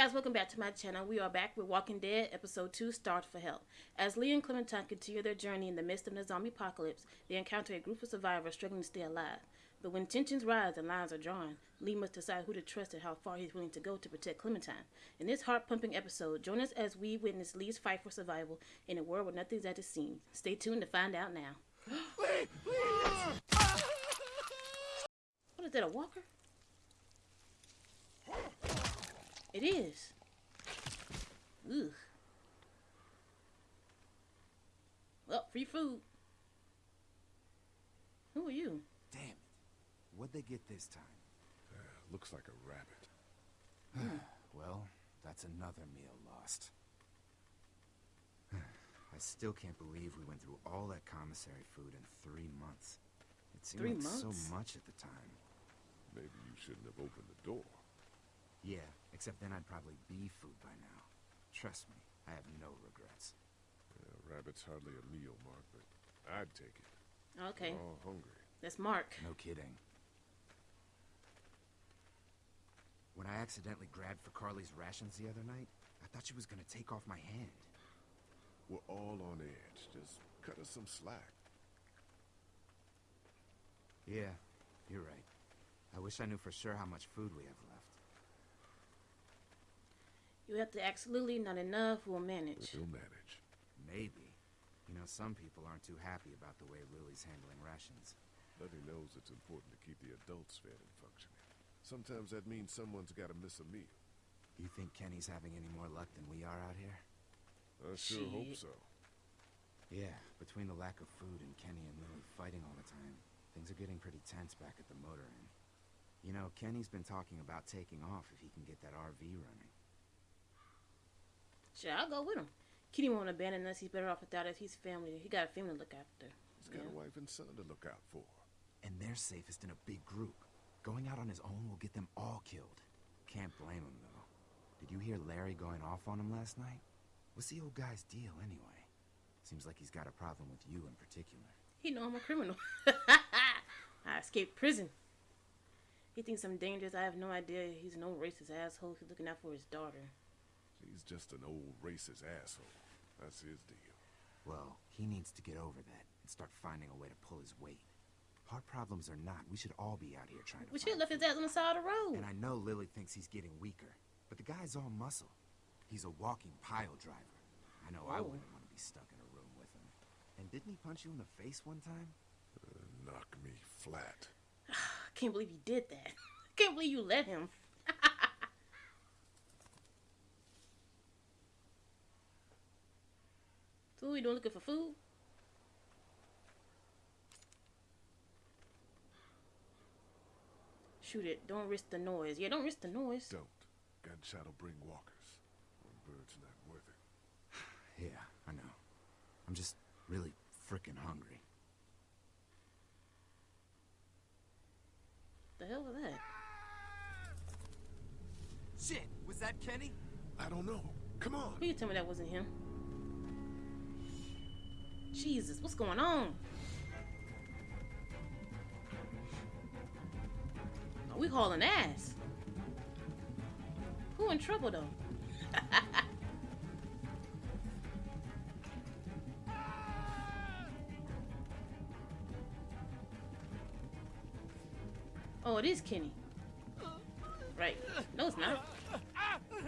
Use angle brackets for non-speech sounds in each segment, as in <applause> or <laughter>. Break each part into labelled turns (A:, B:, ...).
A: guys, welcome back to my channel. We are back with Walking Dead, Episode 2, Starved for Help. As Lee and Clementine continue their journey in the midst of the zombie apocalypse, they encounter a group of survivors struggling to stay alive. But when tensions rise and lines are drawn, Lee must decide who to trust and how far he's willing to go to protect Clementine. In this heart-pumping episode, join us as we witness Lee's fight for survival in a world where nothing's as it seems. Stay tuned to find out now.
B: Lee! <gasps>
A: What is that, a walker? It is. Ugh. Well, free food. Who are you?
C: Damn it. What'd they get this time?
B: Uh, looks like a rabbit. <sighs>
C: Well, that's another meal lost. <sighs> I still can't believe we went through all that commissary food in three months. It seemed
A: Three
C: like
A: months?
C: so much at the time.
B: Maybe you shouldn't have opened the door.
C: Yeah, except then I'd probably be food by now. Trust me, I have no regrets.
B: Yeah, rabbit's hardly a meal, Mark, but I'd take it.
A: Okay,
B: We're all hungry.
A: that's Mark.
C: No kidding. When I accidentally grabbed for Carley's rations the other night, I thought she was gonna take off my hand.
B: We're all on edge. Just cut us some slack.
C: Yeah, you're right. I wish I knew for sure how much food we have left.
A: You have to ask Lilly, not enough, we'll manage.
B: We'll manage.
C: Maybe. You know, some people aren't too happy about the way Lilly's handling rations.
B: Letty knows it's important to keep the adults fed and functioning. Sometimes that means someone's got to miss a meal.
C: You think Kenny's having any more luck than we are out here?
B: I sure hope so.
C: Yeah, between the lack of food and Kenny and Lilly fighting all the time, things are getting pretty tense back at the motor inn. You know, Kenny's been talking about taking off if he can get that RV running.
A: Sure, I'll go with him. Kitty won't abandon us. He's better off without us. He's family. He got a family to look after.
B: He's got
A: Yeah.
B: a wife and son to look out for.
C: And they're safest in a big group. Going out on his own will get them all killed. Can't blame him, though. Did you hear Larry going off on him last night? What's the old guy's deal, anyway? Seems like he's got a problem with you in particular.
A: He know I'm a criminal. <laughs> I escaped prison. He thinks I'm dangerous. I have no idea. He's no racist asshole. He's looking out for his daughter.
B: He's just an old racist asshole. That's his deal.
C: Well, he needs to get over that and start finding a way to pull his weight. Heart problems or not, we should all be out here trying to
A: We should
C: find
A: have left his ass on the side of the road.
C: And I know Lily thinks he's getting weaker, but the guy's all muscle. He's a walking pile driver. I know I
A: Oh.
C: wouldn't want to be stuck in a room with him. And didn't he punch you in the face one time?
B: Uh, knock me flat. <sighs>
A: I can't believe you did that. <laughs> I can't believe you let him. So what we doing looking for food? Shoot it. Don't risk the noise. Yeah, don't risk the noise.
B: Don't. Gunshot'll bring walkers. One bird's not worth it. <sighs>
C: Yeah, I know. I'm just really frickin' hungry.
A: The hell was that?
C: Shit, was that Kenny?
B: I don't know. Come on.
A: Who you tell me that wasn't him? Jesus, what's going on? Are we hauling ass? Who in trouble though? <laughs> oh, it is Kenny. Right. No, it's not. Who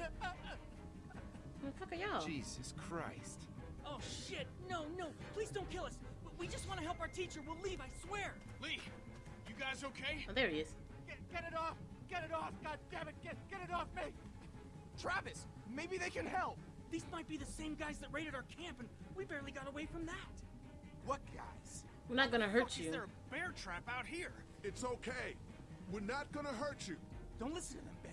A: the fuck are y'all?
C: Jesus Christ.
D: Oh shit! No, no! Please don't kill us! We just want to help our teacher. We'll leave, I swear!
E: Lee, you guys okay?
A: Oh, there he is.
E: Get, get it off! Get it off! God damn it! Get, get it off me! Travis, maybe they can help.
D: These might be the same guys that raided our camp, and we barely got away from that.
E: What guys?
A: We're not gonna hurt
E: Fuck, Is
A: you.
E: there a bear trap out here?
B: It's okay. We're not gonna hurt you.
D: Don't listen to them, Ben.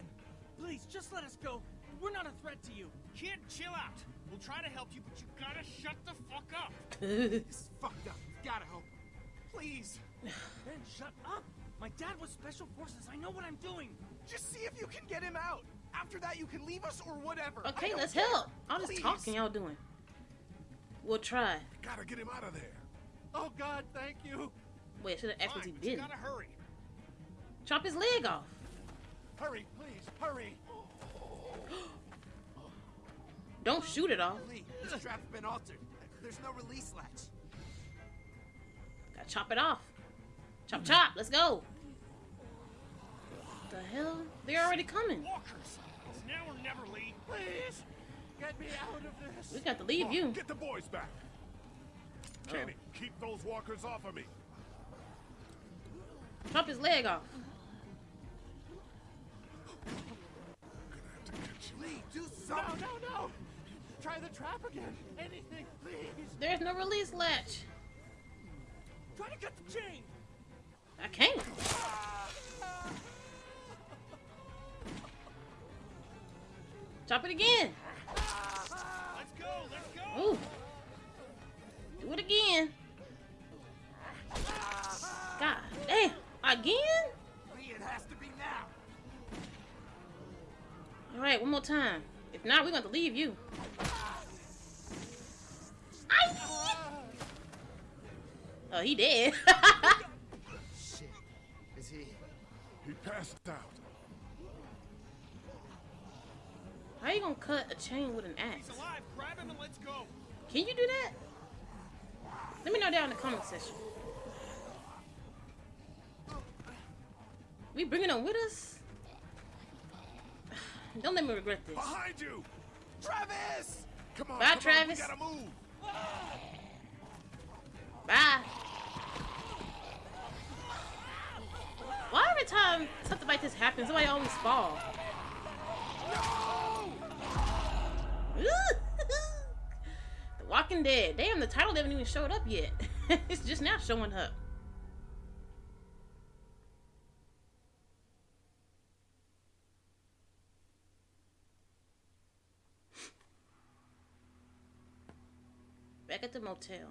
D: Please, just let us go. We're not a threat to you.
E: Kid, chill out. We'll try to help you, but you gotta shut the fuck up.
A: That's
E: This is fucked up. We've gotta help. Please, <sighs>
D: Ben, shut up! My dad was special forces. I know what I'm doing.
E: just see if you can get him out. After that, you can leave us or whatever.
A: Okay, let's
E: care.
A: help. I'm
E: Please.
A: talking y'all doing. We'll try.
B: Gotta get him out of there.
E: Oh God, thank you.
A: Wait, should have asked what he
E: Fine, but you
A: did.
E: gotta hurry.
A: Chop his leg off.
E: Hurry, please, hurry.
A: Don't shoot it off.
C: Lee, this trap's been altered. There's no release latch.
A: Gotta chop it off. Chop, chop. Let's go. The hell? They're already coming.
E: Walkers! It's now or never, Lee. Please! Get me out of this!
A: We got to leave you.
B: Get the boys back. Kenny, keep those walkers off of me.
A: Chop his leg off.
B: Gonna have to catch you.
C: Lee, do something.
E: No, no, no! Try the trap again! Anything, please!
A: There's no release latch.
E: Try to get the chain!
A: I can't. Chop it again.
E: Let's go, let's go!
A: Ooh. Do it again. God damn. Again?
C: It has to be now.
A: Alright, one more time. If not, we're going to leave you. Aye. Oh, he did. <laughs>
C: Shit. Is he?
B: He passed out.
A: How you gonna cut a chain with an axe?
E: He's alive! Grab him and let's go!
A: Can you do that? Let me know down in the comment section. We bringing them with us? <laughs> Don't let me regret this.
B: Behind you!
C: Travis!
B: Come on,
A: Bye,
B: come on,
A: Travis.
B: we gotta move.
A: Bye. Why every time something like this happens, somebody always fall? <laughs> the Walking Dead. Damn, the title haven't even showed up yet. <laughs> it's just now showing up. Back at the motel.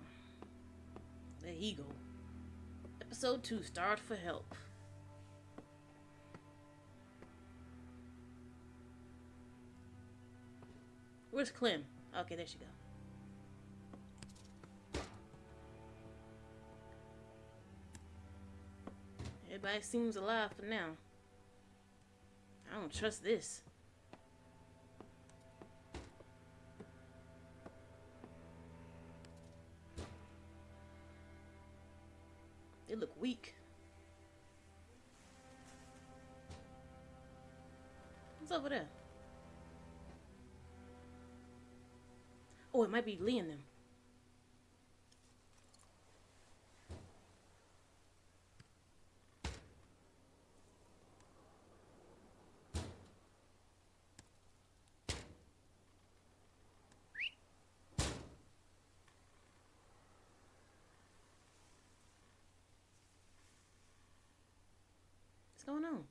A: The Eagle. Episode 2 Starved for Help. Where's Clem? Okay, there she go. Everybody seems alive for now. I don't trust this. Weak. What's over there? Oh, it might be Lee and them. What's going on?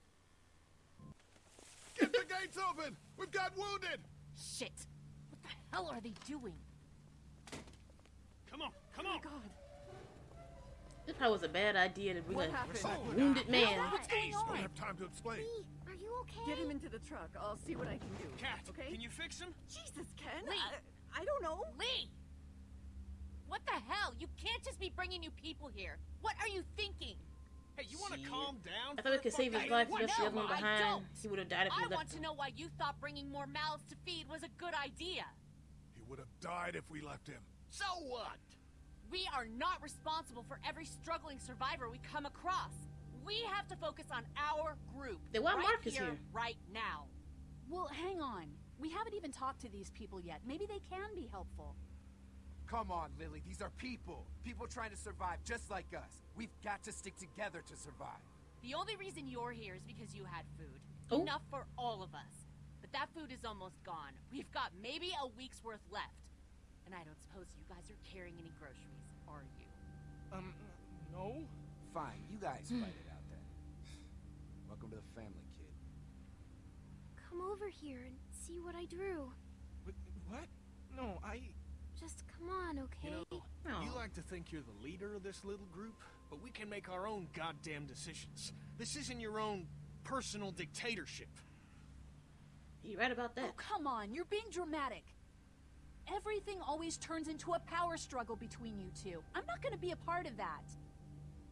B: Get the gates open! We've got wounded!
F: Shit! What the hell are they doing?
E: Come on, come oh on! God.
A: This probably was a bad idea to bring
G: What
A: a
G: happened?
A: wounded man.
F: What's going
B: Don't have time to explain.
H: Lee, are you okay?
G: Get him into the truck. I'll see what I can do.
E: Cat,
G: okay?
E: can you fix him?
G: Jesus, Ken.
F: Lee.
G: I, I don't know.
F: Lee! What the hell? You can't just be bringing new people here. What are you thinking?
E: Hey, you want to calm down?
A: I thought we could save his life.
E: what?
A: He left the other one behind. He would have died if we
F: I
A: left
F: want to
A: him.
F: know why you thought bringing more mouths to feed was a good idea.
B: He would have died if we left him.
E: So what?
F: We are not responsible for every struggling survivor we come across. We have to focus on our group.
A: Then why
F: right
A: Mark is
F: here,
A: here?
F: right now.
I: Well, hang on. We haven't even talked to these people yet. Maybe they can be helpful.
C: Come on, Lilly. These are people. People trying to survive just like us. We've got to stick together to survive.
F: The only reason you're here is because you had food.
A: Oh.
F: Enough for all of us. But that food is almost gone. We've got maybe a week's worth left. And I don't suppose you guys are carrying any groceries, are you?
E: Um, no?
C: Fine, you guys fight it out then. Welcome to the family, kid.
H: Come over here and see what I drew.
E: Wh- What? No, I...
H: Just come on, okay?
E: You know, you like to think you're the leader of this little group, but we can make our own goddamn decisions. This isn't your own personal dictatorship.
A: You right about that.
I: Oh,
A: that.
I: come on. You're being dramatic. Everything always turns into a power struggle between you two. I'm not going to be a part of that.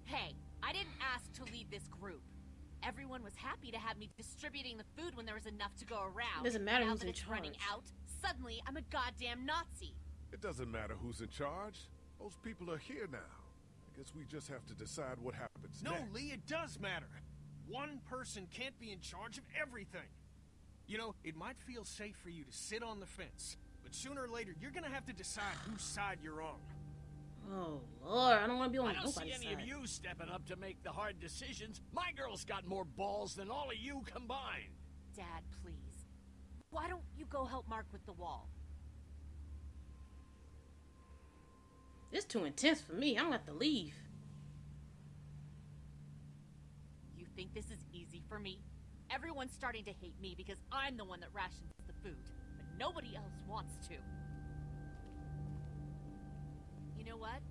F: Hey, I didn't ask to lead this group. Everyone was happy to have me distributing the food when there was enough to go around.
A: Doesn't matter
F: now
A: who's
F: that
A: in
F: it's running out, suddenly I'm a goddamn Nazi.
B: It doesn't matter who's in charge. Those people are here now. I guess we just have to decide what happens
E: No,
B: next.
E: Lee, it does matter. One person can't be in charge of everything. You know, it might feel safe for you to sit on the fence, but sooner or later, you're gonna have to decide whose side you're on.
A: Oh Lord, I don't want to be on nobody's side.
J: I don't see any
A: side.
J: of you stepping up to make the hard decisions. My girl's got more balls than all of you combined.
F: Dad, please. Why don't you go help Mark with the wall?
A: It's too intense for me. I'm gonna have to leave.
F: You think this is easy for me? Everyone's starting to hate me because I'm the one that rations the food, but nobody else wants to. You know what?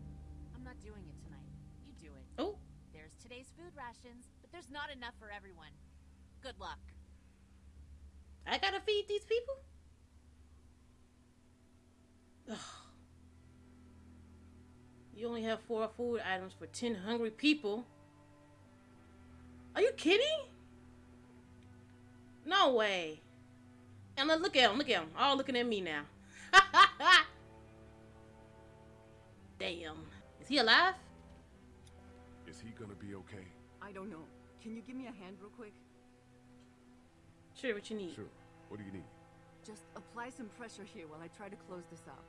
F: I'm not doing it tonight. You do it.
A: Oh,
F: There's today's food rations, but there's not enough for everyone. Good luck.
A: I gotta feed these people. You only have four food items for ten hungry people. Are you kidding? No way. And look- look at him. Look at him. All looking at me now. <laughs> Damn. Is he alive?
B: Is he gonna be okay?
G: I don't know. Can you give me a hand real quick?
A: Sure. What you need?
B: Sure. What do you need?
G: Just apply some pressure here while I try to close this up.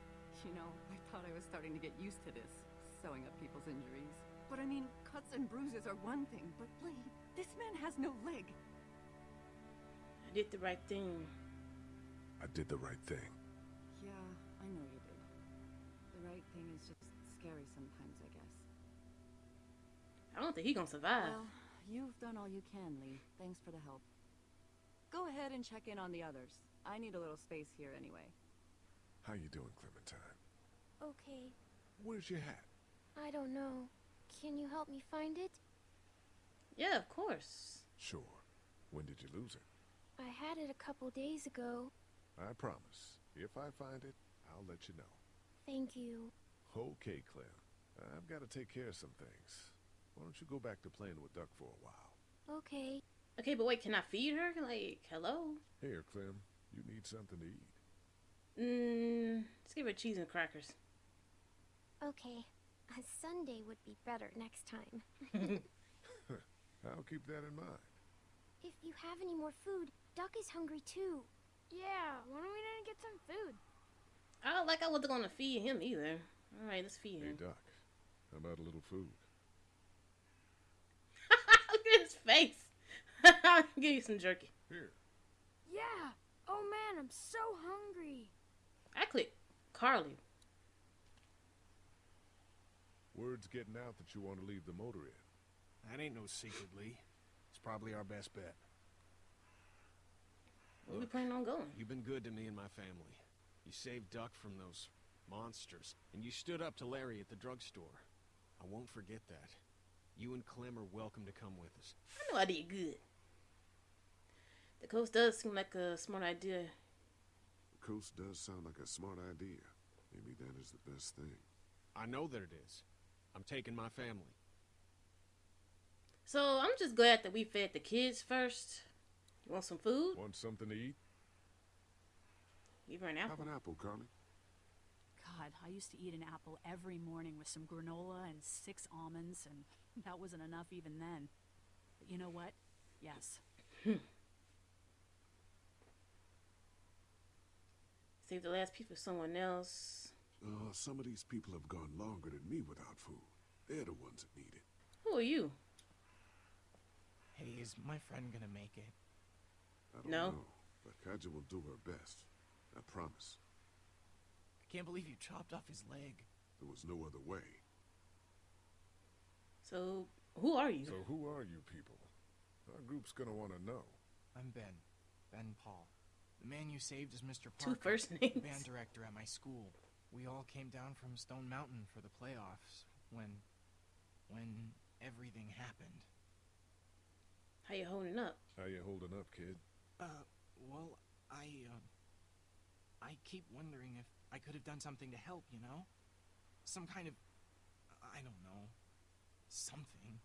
G: You know, I thought I was starting to get used to this, sewing up people's injuries. But I mean, cuts and bruises are one thing, but Lee, this man has no leg.
A: I did the right thing.
B: I did the right thing.
G: Yeah, I know you did. The right thing is just scary sometimes, I guess.
A: I don't think he gonna survive.
G: Well, you've done all you can, Lee. Thanks for the help. Go ahead and check in on the others. I need a little space here anyway.
B: How you doing, Clementine?
H: Okay,
B: Where's your hat?
H: I don't know. Can you help me find it?
A: yeah, of course.
B: Sure. When did you lose it?
H: I had it a couple days ago.
B: I promise. If I find it, I'll let you know.
H: Thank you.
B: Okay, Clem. I've got to take care of some things. Why don't you go back to playing with Duck for a while?
H: Okay.
A: Okay, but wait, can I feed her? Like, hello?
B: Here, Clem. You need something to eat.
A: Mmm, let's give her cheese and crackers.
H: Okay. A Sunday would be better next time. <laughs>
B: I'll keep that in mind.
H: If you have any more food, Duck is hungry too.
K: Yeah, why don't we not get some food?
A: I don't like I wasn't gonna feed him either. All right, let's feed him.
B: Hey,
A: him.
B: Duck. How about a little food? <laughs>
A: Look at his face. <laughs> Give you some jerky.
B: Here.
K: Yeah. Oh man, I'm so hungry.
A: I click Carley.
B: Word's getting out that you want to leave the motor inn.
E: That ain't no secret, Lee. It's probably our best bet.
A: Where we planning on going?
E: You've been good to me and my family. You saved Duck from those monsters, and you stood up to Larry at the drugstore. I won't forget that. You and Clem are welcome to come with us.
A: I know I did good. The coast does seem like a smart idea.
B: The coast does sound like a smart idea. Maybe that is the best thing.
E: I know that it is. I'm taking my family.
A: So I'm just glad that we fed the kids first. You want some food?
B: Want something to eat?
A: Give her an apple.
B: Have an apple, Carley.
I: God, I used to eat an apple every morning with some granola and six almonds, and <laughs> that wasn't enough even then. But you know what? Yes. <laughs>
A: Save the last piece for someone else.
B: Oh, some of these people have gone longer than me without food. They're the ones that need it.
A: Who are you?
L: Hey, is my friend gonna make it?
B: I don't
A: No.
B: know, but Katjaa will do her best. I promise.
L: I can't believe you chopped off his leg.
B: There was no other way.
A: So who are you?
B: So who are you people? Our group's gonna want to know.
L: I'm Ben. Ben Paul. The man you saved is Mr.
A: Two
L: Parker,
A: first
L: the
A: names.
L: band director at my school. We all came down from Stone Mountain for the playoffs when when everything happened.
A: How you holding up?
B: How you holding up, kid?
L: Uh, well, I uh I keep wondering if I could have done something to help, you know? Some kind of I don't know. Something.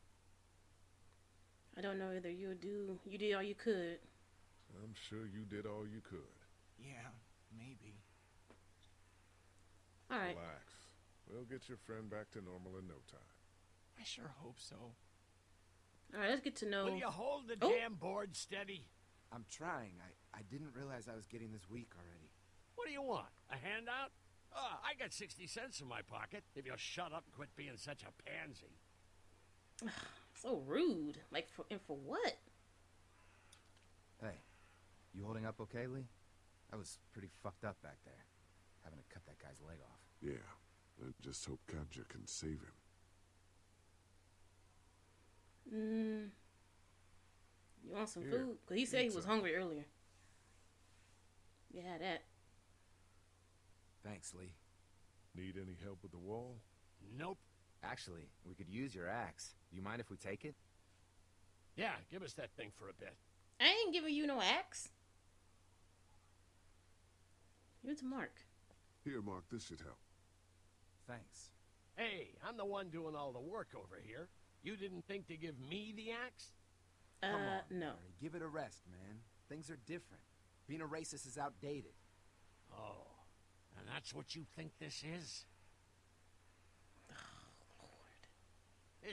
A: I don't know either. You do. You did all you could.
B: I'm sure you did all you could.
L: Yeah, maybe.
A: All right.
B: Relax. We'll get your friend back to normal in no time.
L: I sure hope so.
A: All right, let's get to know.
J: Will you hold the
A: Oh.
J: damn board steady?
C: I'm trying. I, I didn't realize I was getting this weak already.
J: What do you want? A handout? Oh, I got 60 cents in my pocket. If you'll shut up and quit being such a pansy. <sighs>
A: So rude. Like, for, and for what?
C: Hey, you holding up okay, Lee? I was pretty fucked up back there, having to cut that guy's leg off.
B: Yeah, and just hope Katjaa can save him.
A: Mm. You want some
B: Here,
A: food? Cause he said he was hungry earlier. Yeah, that.
C: Thanks, Lee.
B: Need any help with the wall?
J: Nope.
C: Actually, we could use your axe. Do you mind if we take it?
J: Yeah, give us that thing for a bit.
A: I ain't giving you no axe. Give it to Mark.
B: Here, Mark, this should help.
C: Thanks.
J: Hey, I'm the one doing all the work over here. You didn't think to give me the axe?
C: Come
A: uh,
C: on,
A: no.
C: Larry, give it a rest, man. Things are different. Being a racist is outdated.
J: Oh, and that's what you think this is? <sighs>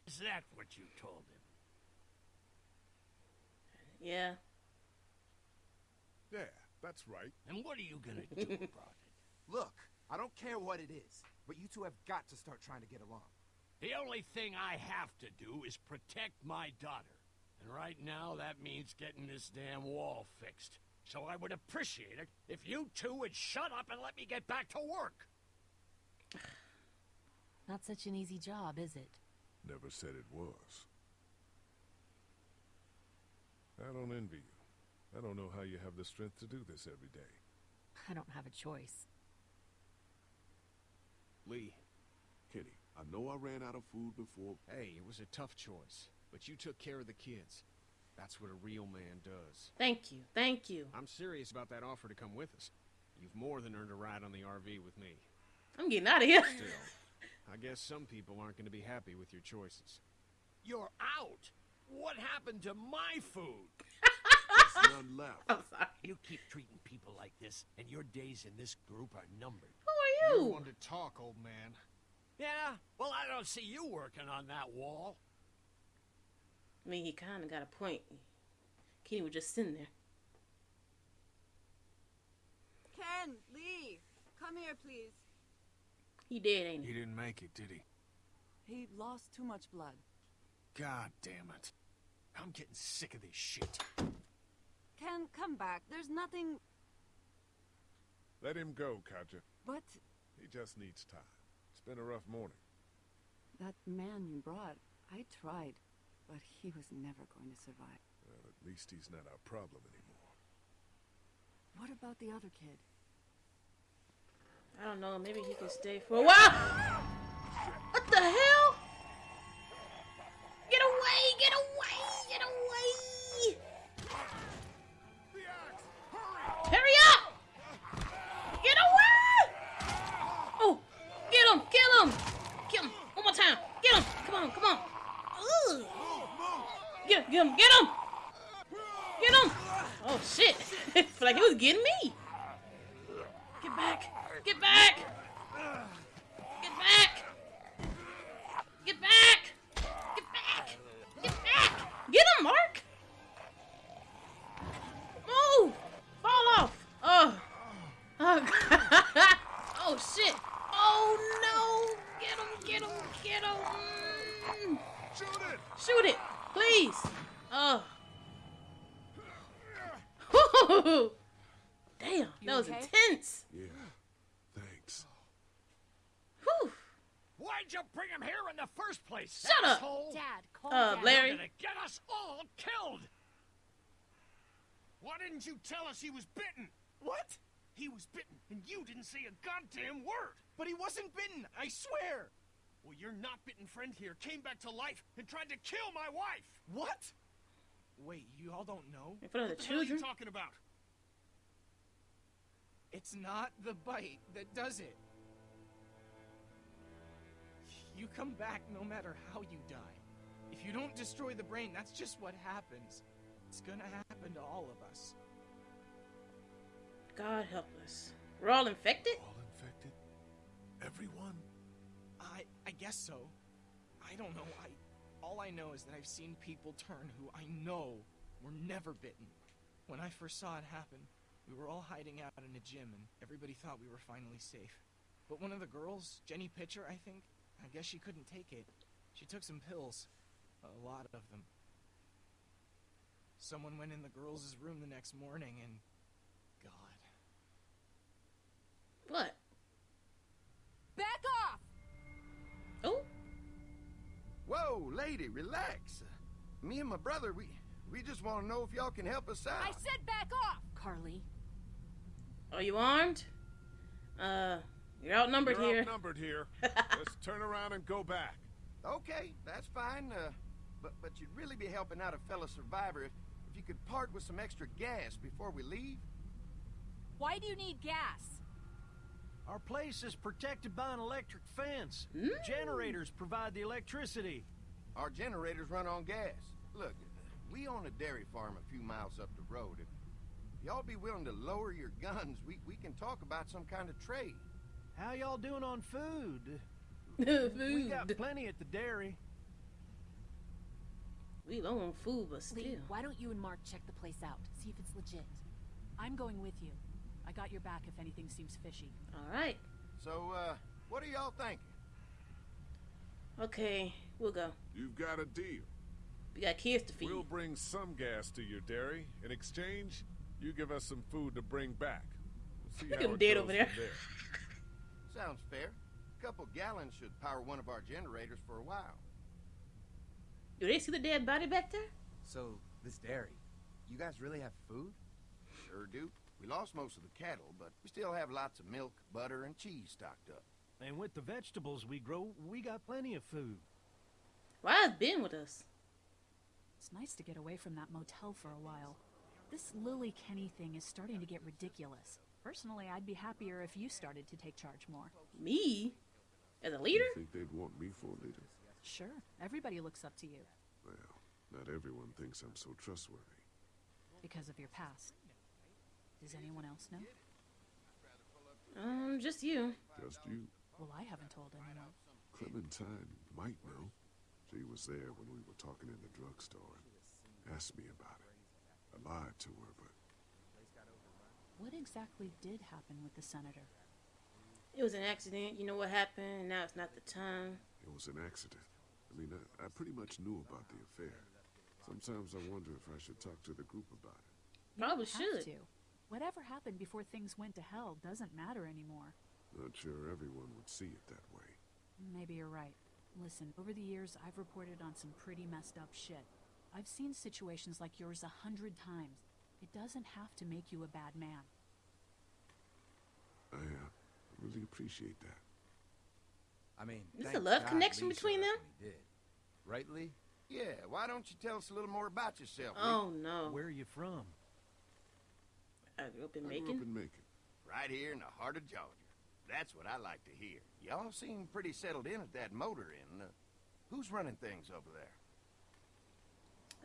J: Is that what you told him?
A: Yeah.
B: Yeah, that's right.
J: And what are you gonna do <laughs> about it?
C: Look, I don't care what it is, but you two have got to start trying to get along.
J: The only thing I have to do is protect my daughter. And right now, that means getting this damn wall fixed. So I would appreciate it if you two would shut up and let me get back to work. <sighs>
F: Not such an easy job, is it?
B: Never said it was. I don't envy you. I don't know how you have the strength to do this every day.
F: I don't have a choice.
E: Lee,
B: Kenny, I know I ran out of food before.
E: hey, it was a tough choice, but you took care of the kids. That's what a real man does.
A: Thank you. Thank you.
E: I'm serious about that offer to come with us. You've more than earned a ride on the RV with me.
A: I'm getting out of here.
E: Still, I guess some people aren't going to be happy with your choices.
J: You're out. What happened to my food? <laughs>
B: There's none left.
A: I'm sorry.
J: You keep treating people like this, and your days in this group are numbered.
A: Who are
E: You're
A: you?
E: one to talk, old man.
J: Yeah? Well, I don't see you working on that wall.
A: I mean, he kind of got a point. Kenny was just sitting there.
G: Ken, Lee, come here, please.
A: He did, ain't he?
E: He didn't make it, did he?
G: He lost too much blood.
E: God damn it. I'm getting sick of this shit.
G: Ken, come back. There's nothing.
B: Let him go, Katjaa.
G: But
B: He just needs time. It's been a rough morning.
G: that man you brought, I tried, but he was never going to survive.
B: Well, at least he's not our problem anymore.
G: What about the other kid?
A: I don't know. Maybe he can stay for a while. What the hell? Get away! Get away! Get away! Get, get him! Get him! Get him! Oh shit! <laughs> Feel like he was getting me. Get back! Get back! Get back! Get back! Get back! Get back! Get him, Mark! Move! Fall off! Oh! Oh, <laughs> oh shit! Oh no! Get him! Get him! Get him!
B: Shoot it!
A: Shoot it! Please! Oh. <laughs> Damn,
G: You
A: that was
G: okay?
A: intense.
B: Yeah. Thanks.
A: Whew.
J: Why'd you bring him here in the first place?
A: Shut up.
J: asshole?
F: Dad, calm
A: Uh,
F: down.
A: Larry.
J: You're gonna get us all killed.
E: Why didn't you tell us he was bitten? What? He was bitten, and you didn't say a goddamn word.
L: But he wasn't bitten, I swear!
E: Well, your not bitten friend here came back to life and tried to kill my wife.
L: What? Wait, you all don't know?
A: In front of
E: What
A: the
E: the hell are you talking about?
L: It's not the bite that does it. You come back no matter how you die. If you don't destroy the brain, that's just what happens. It's gonna happen to all of us.
A: God help us. We're all infected?
B: All infected? Everyone?
L: I I guess so. I don't know. I all I know is that I've seen people turn who I know were never bitten. When I first saw it happen, we were all hiding out in a gym and everybody thought we were finally safe. But one of the girls, Jenny Pitcher, I think, I guess she couldn't take it. She took some pills. A lot of them. Someone went in the girls' room the next morning and. God.
A: What?
F: Back off!
M: Whoa, lady, relax. Me and my brother, we we just want to know if y'all can help us out.
F: I said back off! Carley.
A: Are you armed? Uh, you're outnumbered
B: You're
A: here.
B: outnumbered here. <laughs> Let's turn around and go back.
M: Okay, that's fine. Uh, but but you'd really be helping out a fellow survivor if if you could part with some extra gas before we leave.
F: Why do you need gas?
N: Our place is protected by an electric fence. Mm. Generators provide the electricity.
M: Our generators run on gas. Look, we own a dairy farm a few miles up the road. If y'all be willing to lower your guns, we, we can talk about some kind of trade.
N: How y'all doing on food? <laughs>
A: food.
N: We got plenty at the dairy.
A: We low on food, but still.
F: Lee, why don't you and Mark check the place out? See if it's legit.
I: I'm going with you. I got your back if anything seems fishy.
A: All right.
M: So, uh, what are y'all thinking?
A: Okay, we'll go.
B: You've got a deal.
A: We got kids to feed.
B: We'll bring some gas to your dairy. In exchange, you give us some food to bring back. We'll see
A: Look
B: how
A: at him
B: it
A: dead
B: goes
A: over there.
B: there. <laughs>
M: Sounds fair. A couple gallons should power one of our generators for a while.
A: Do they see the dead body back there?
C: So, this dairy, you guys really have food?
M: Sure do. We lost most of the cattle, but we still have lots of milk, butter, and cheese stocked up.
N: And with the vegetables we grow, we got plenty of food.
A: Why is Ben with us?
I: It's nice to get away from that motel for a while. This Lilly Kenny thing is starting to get ridiculous. Personally, I'd be happier if you started to take charge more.
A: Me? As a leader?
B: You think they'd want me for a leader?
I: Sure, everybody looks up to you
B: Well, not everyone thinks I'm so trustworthy.
I: because of your past. Does anyone else know?
A: Um, just you.
B: Just you.
I: Well, I haven't told anyone.
B: Clementine might know. She was there when we were talking in the drugstore and asked me about it. I lied to her, but
I: What exactly did happen with the senator?
A: It was an accident. You know what happened? Now it's not the time.
B: it was an accident. I mean, I, I pretty much knew about the affair. Sometimes I wonder if I should talk to the group about it.
I: You
A: Probably
I: don't have
A: should.
I: to. Whatever happened before things went to hell doesn't matter anymore.
B: Not sure everyone would see it that way.
I: Maybe you're right. Listen, over the years, I've reported on some pretty messed up shit. I've seen situations like yours a hundred times. It doesn't have to make you a bad man.
B: I uh, really appreciate that.
C: I mean,
A: There's a love
C: God
A: connection
C: Lee
A: between them?
C: up did. Right, Lee?
M: Yeah, why don't you tell us a little more about yourself? Lee?
A: Oh no.
N: Where are you from?
A: I grew up in
B: I grew up in Macon.
M: Right here in the heart of Georgia. That's what I like to hear. Y'all seem pretty settled in at that motor inn. Uh, who's running things over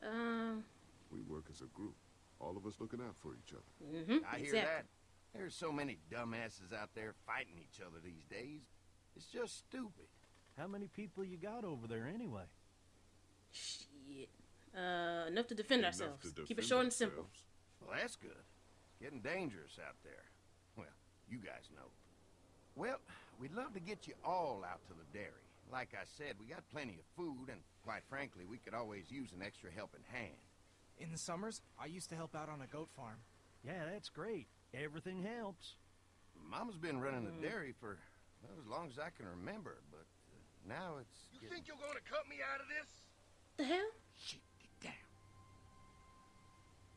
M: there?
A: Um.
B: We work as a group. All of us looking out for each other.
A: Mm-hmm.
M: I hear that. There's so many dumbasses out there fighting each other these days. It's just stupid.
N: How many people you got over there anyway?
A: Shit. Uh, enough to defend
B: Enough
A: ourselves.
B: to
A: Keep it
B: defend
A: short and simple.
M: Well, that's good. It's getting dangerous out there. Well, you guys know. Well, we'd love to get you all out to the dairy. Like I said, we got plenty of food, and quite frankly, we could always use an extra helping hand.
L: In the summers, I used to help out on a goat farm.
N: Yeah, that's great. Everything helps.
M: Mama's been running the
A: Mm.
M: dairy for well, as long as I can remember, but uh, now it's.
O: You think you're gonna cut me out of this?
A: The hell?
M: Shit, get down.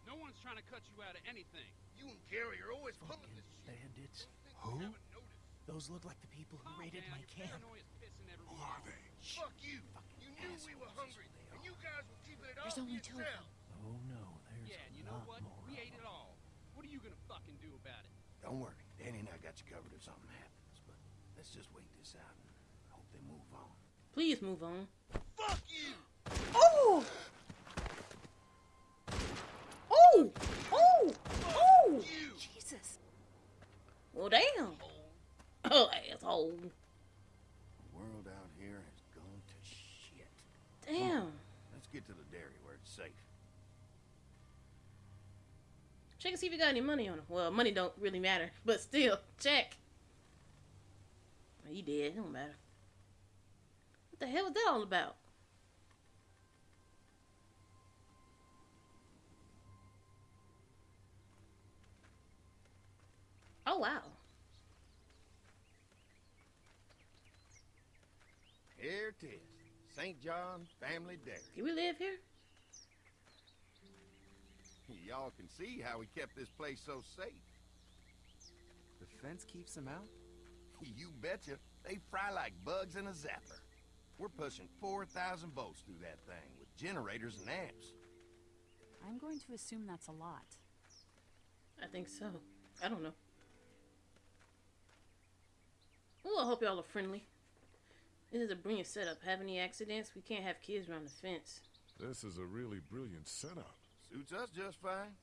P: No one's trying to cut you out of anything.
O: You and Gary are always pulling this shit.
N: Bandits.
L: Who? Those look like the people who raided my camp.
B: Who are they?
O: Fuck you. You knew we were hungry, and you guys were keeping it all
F: There's
O: to
F: only two of
O: yourself.
N: Oh no, there's
P: Yeah, and
N: a
P: you know what?
N: more.
P: We
N: of
P: ate it all. What are you gonna fucking do about it?
M: Don't worry, Danny and I got you covered if something happens. But let's just wait this out and hope they move on.
A: Please move on.
O: Fuck you.
A: Oh! Oh! Oh! Oh!
I: Jesus.
A: Well, damn. Oh, asshole. The world out here has gone to shit. Damn. Hmm.
M: Let's get to the dairy where it's safe.
A: Check and see if you got any money on him. Well, money don't really matter, but still, check. He did. It don't matter. What the hell was that all about? Oh wow.
M: Here it is. St. John Family Dairy.
A: Do we live here?
M: Y'all can see how we kept this place so safe.
C: The fence keeps them out? <laughs>
M: You betcha. They fry like bugs in a zapper. We're pushing 4,000 volts through that thing with generators and amps.
I: I'm going to assume that's a lot.
A: I think so. I don't know. Ooh, I hope y'all are friendly. This is a brilliant setup. Have any accidents? We can't have kids around the fence.
B: This is a really brilliant setup.
M: Suits us just fine.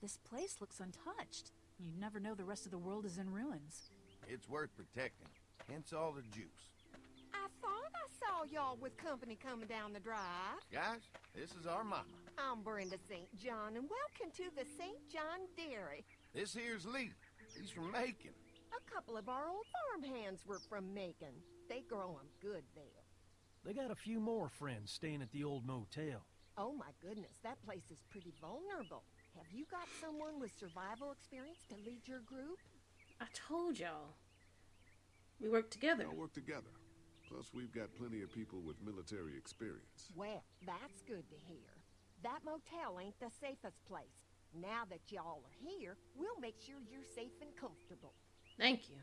I: This place looks untouched. You never know the rest of the world is in ruins.
M: It's worth protecting. Hence all the juice.
Q: I thought I saw y'all with company coming down the drive.
M: Guys, this is our mama.
Q: I'm Brenda St. John, and welcome to the St. John Dairy.
M: This here's Lee. He's from Macon.
Q: A couple of our old farm hands were from Macon. They grow 'em good there.
N: They got a few more friends staying at the old motel.
Q: Oh my goodness, that place is pretty vulnerable. Have you got someone with survival experience to lead your group?
A: I told y'all. We work together.
B: We work together. Plus, we've got plenty of people with military experience.
Q: Well, that's good to hear. That motel ain't the safest place. Now that y'all are here, we'll make sure you're safe and comfortable.
A: Thank you.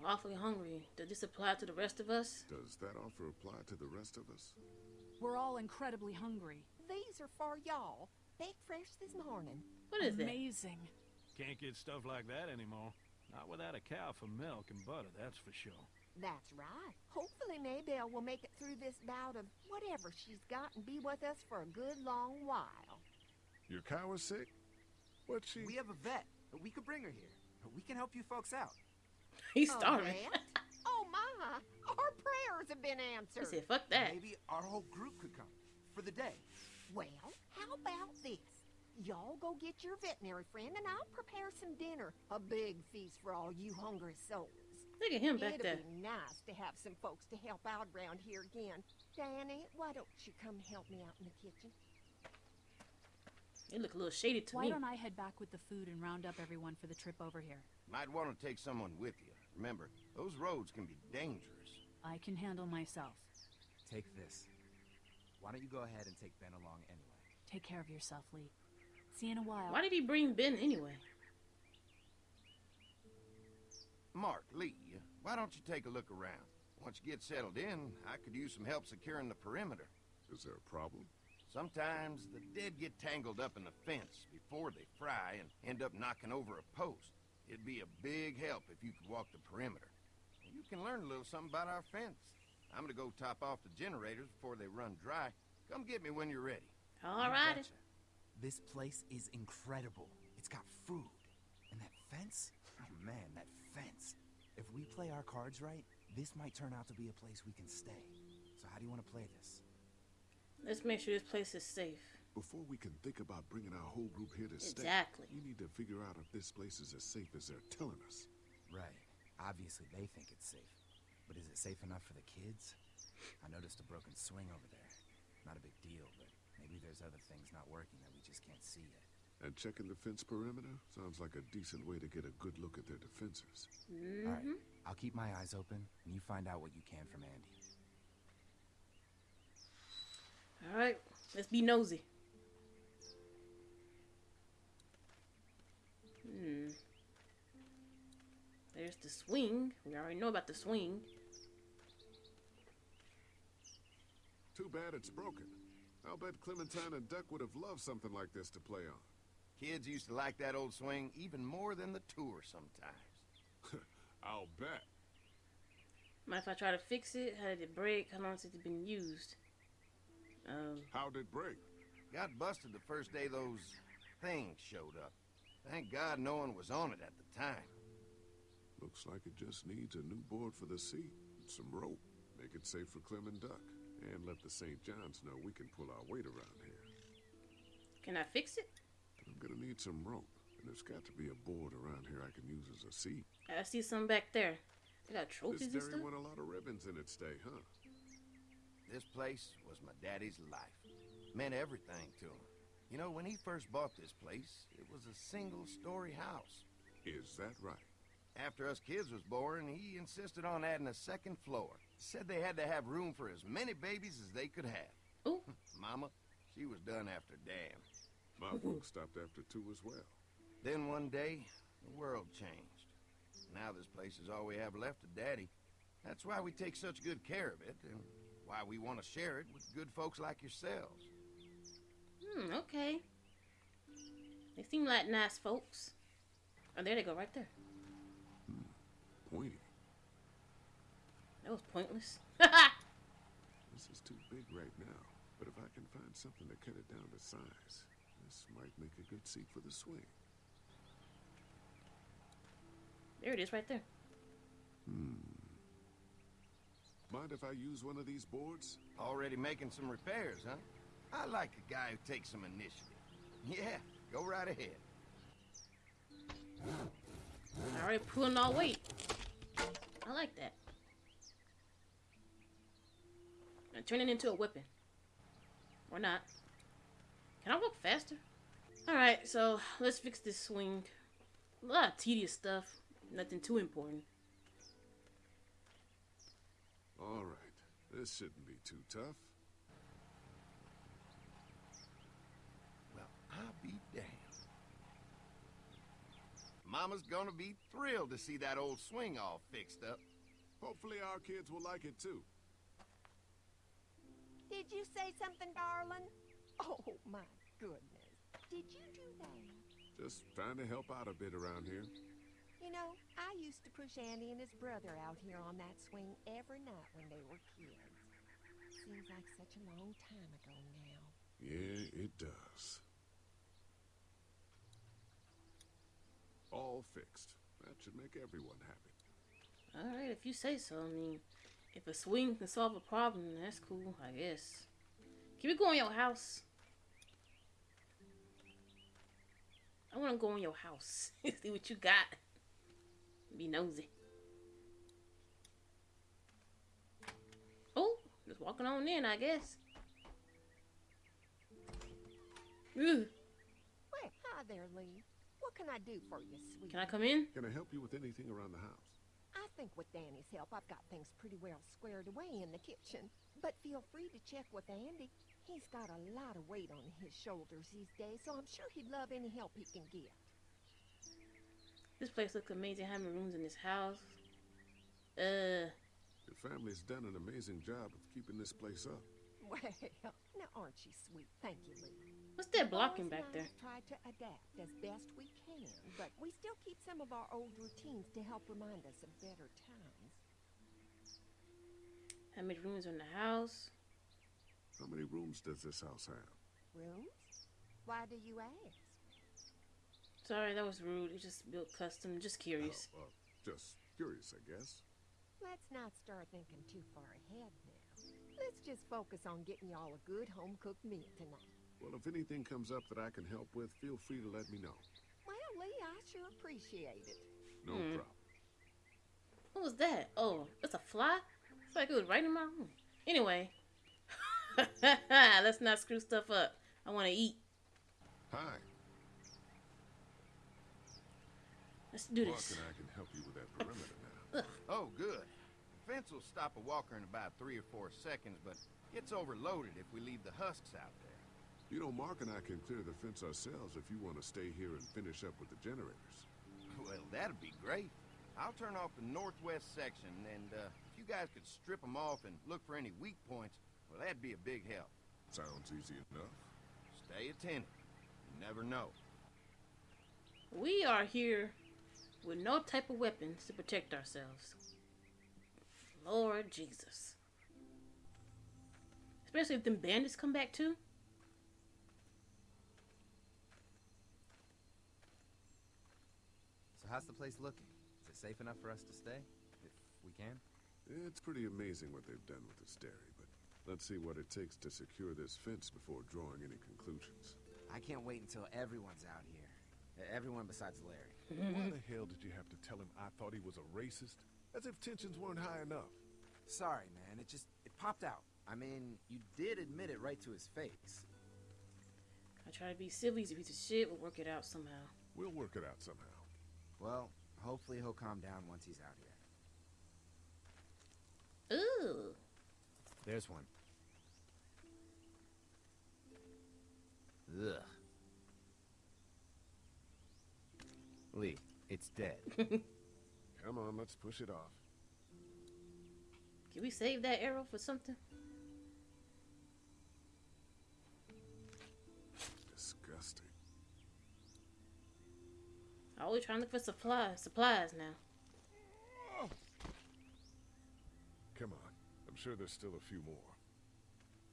A: We're awfully hungry. Does this apply to the rest of us?
B: Does that offer apply to the rest of us?
I: We're all incredibly hungry.
Q: These are for y'all. Baked fresh this morning.
A: What is that?
I: Amazing.
N: Can't get stuff like that anymore. Not without a cow for milk and butter, that's for sure.
Q: That's right. Hopefully Maybelle will make it through this bout of whatever she's got and be with us for a good long while.
B: Your cow is sick? What's she?
C: We have a vet. We could bring her here. We can help you folks out. <laughs>
A: He's
Q: Oh,
A: starving.
Q: that? oh my! Our prayers have been
A: He
Q: answered.
A: said, fuck that.
C: Maybe our whole group could come for the day.
Q: Well, how about this? Y'all go get your veterinary friend and I'll prepare some dinner. A big feast for all you hungry souls.
A: Look at him back
Q: It'd
A: there.
Q: be nice to have some folks to help out around here again. Danny, why don't you come help me out in the kitchen?
A: It look a little shady to
I: Why
A: me.
I: don't I head back with the food and round up everyone for the trip over here?
M: Might want to take someone with you. Remember, those roads can be dangerous.
I: I can handle myself.
C: Take this. Why don't you go ahead and take Ben along anyway?
I: Take care of yourself, Lee. See you in a while.
A: Why did he bring Ben anyway?
M: Mark, Lee, why don't you take a look around? Once you get settled in, I could use some help securing the perimeter.
B: Is there a problem?
M: Sometimes the dead get tangled up in the fence before they fry and end up knocking over a post. It'd be a big help if you could walk the perimeter. You can learn a little something about our fence. I'm gonna go top off the generators before they run dry. Come get me when you're ready.
A: All right.
C: You
A: righty.
C: betcha. This place is incredible. It's got food. And that fence? Oh man, that fence. If we play our cards right, this might turn out to be a place we can stay. So how do you want to play this?
A: Let's make sure this place is safe.
B: Before we can think about bringing our whole group here to stay,
A: Exactly.
B: we need to figure out if this place is as safe as they're telling us.
C: Right. Obviously they think it's safe. But is it safe enough for the kids? I noticed a broken swing over there. Not a big deal, but maybe there's other things not working that we just can't see yet.
B: And checking the fence perimeter sounds like a decent way to get a good look at their defenses.
C: All right. I'll keep my eyes open, and you find out what you can from Andy.
A: All right, let's be nosy. Hmm. There's the swing. We already know about the swing.
B: Too bad it's broken. I'll bet Clementine and Duck would have loved something like this to play on.
M: Kids used to like that old swing even more than the tour sometimes. <laughs>
B: I'll bet.
A: Mind if I try to fix it? How did it break? How long has it been used? Um,
B: How'd it break?
M: Got busted the first day those things showed up. Thank God no one was on it at the time.
B: Looks like it just needs a new board for the seat and some rope. Make it safe for Clem and Duck. And let the St. John's know we can pull our weight around here.
A: Can I fix it?
B: I'm gonna need some rope, and there's got to be a board around here I can use as a seat.
A: I see some back there. They got trophies
B: This
A: and
B: dairy won a lot of ribbons in its day, huh?
M: This place was my daddy's life. Meant everything to him. You know, when he first bought this place, it was a single-story house.
B: Is that right?
M: After us kids was born, he insisted on adding a second floor. Said they had to have room for as many babies as they could have.
A: Ooh. <laughs>
M: Mama, she was done after Dan.
B: My <laughs> folks stopped after two as well.
M: Then one day, the world changed. Now this place is all we have left of Daddy. That's why we take such good care of it, and why we want to share it with good folks like yourselves.
A: Hmm, okay. They seem like nice folks. Oh, there they go, right there.
B: Pointy.
A: That was pointless. <laughs>
B: This is too big right now, but if I can find something to cut it down to size, this might make a good seat for the swing.
A: there it is, right there.
B: Hmm. Mind if I use one of these boards?
M: Already making some repairs, huh? I like a guy who takes some initiative. <laughs> Yeah, go right ahead.
A: Already pulling all weight. I like that. And turn it into a weapon. Or not. Can I walk faster? Alright, so let's fix this swing. A lot of tedious stuff. Nothing too important.
B: All right. This shouldn't be too tough.
M: Well, I'll be damned. Mama's gonna be thrilled to see that old swing all fixed up.
B: Hopefully our kids will like it too.
Q: Did you say something, darling? Oh, my goodness. Did you do that?
B: Just trying to help out a bit around here.
Q: You know, I used to push Andy and his brother out here on that swing every night when they were kids. Seems like such a long time ago now.
B: Yeah, it does. All fixed. That should make everyone happy.
A: Alright, if you say so. I mean, if a swing can solve a problem, that's cool, I guess. Can we go in your house? I want to go in your house. <laughs> See what you got. Be nosy. Oh, just walking on in, I guess. Ugh.
Q: Well, hi there, Lee. What can I do for you, sweetie?
A: Can I come in?
B: Can I help you with anything around the house?
Q: I think with Danny's help, I've got things pretty well squared away in the kitchen. But feel free to check with Andy. He's got a lot of weight on his shoulders these days, so I'm sure he'd love any help he can get.
A: This place looks amazing. How many rooms in this house? Uh,
B: Your family's done an amazing job of keeping this place up.
Q: Well, now aren't you sweet? Thank you, Lee.
A: what's that blocking back
Q: and
A: there?
Q: I try to adapt as best we can, but we still keep some of our old routines to help remind us of better times.
A: How many rooms are in the house?
B: How many rooms does this house have?
Q: Rooms? Why do you ask?
A: Sorry, that was rude. It just built custom. Just curious.
B: Oh, uh, just curious, I guess.
Q: Let's not start thinking too far ahead now. Let's just focus on getting y'all a good home-cooked meal tonight.
B: Well, if anything comes up that I can help with, feel free to let me know.
Q: Well, Lee, I sure appreciate it.
B: No
A: Hmm.
B: problem.
A: What was that? Oh, it's a fly? It's like it was right in my room. Anyway, <laughs> let's not screw stuff up. I want to eat.
B: Hi.
A: Let's do this.
B: Walker and I can help you with that perimeter now. <laughs>
M: Oh, good. The fence will stop a walker in about three or four seconds, but gets overloaded if we leave the husks out there.
B: You know, Mark and I can clear the fence ourselves if you want to stay here and finish up with the generators. <laughs>
M: Well, that'd be great. I'll turn off the northwest section, and uh, if you guys could strip them off and look for any weak points, well, that'd be a big help.
B: Sounds easy enough.
M: Stay attentive. You never know.
A: We are here with no type of weapons to protect ourselves. Lord Jesus. Especially if them bandits come back too.
C: So how's the place looking? Is it safe enough for us to stay? If we can?
B: It's pretty amazing what they've done with this dairy, but Let's see what it takes to secure this fence before drawing any conclusions.
C: I can't wait until everyone's out here. Everyone besides Larry.
B: Why mm-hmm. the hell did you have to tell him I thought he was a racist? As if tensions weren't high enough.
C: Sorry, man. It just it popped out. I mean, you did admit it right to his face.
A: I try to be civil. He's a piece of shit. We'll work it out somehow.
B: We'll work it out somehow.
C: Well, hopefully he'll calm down once he's out here.
A: Ooh.
C: There's one. Ugh. Lee, it's dead. <laughs>
B: Come on, let's push it off.
A: Can we save that arrow for something?
B: Disgusting.
A: Always trying to look for supplies. Supplies now.
B: Come on. I'm sure there's still a few more.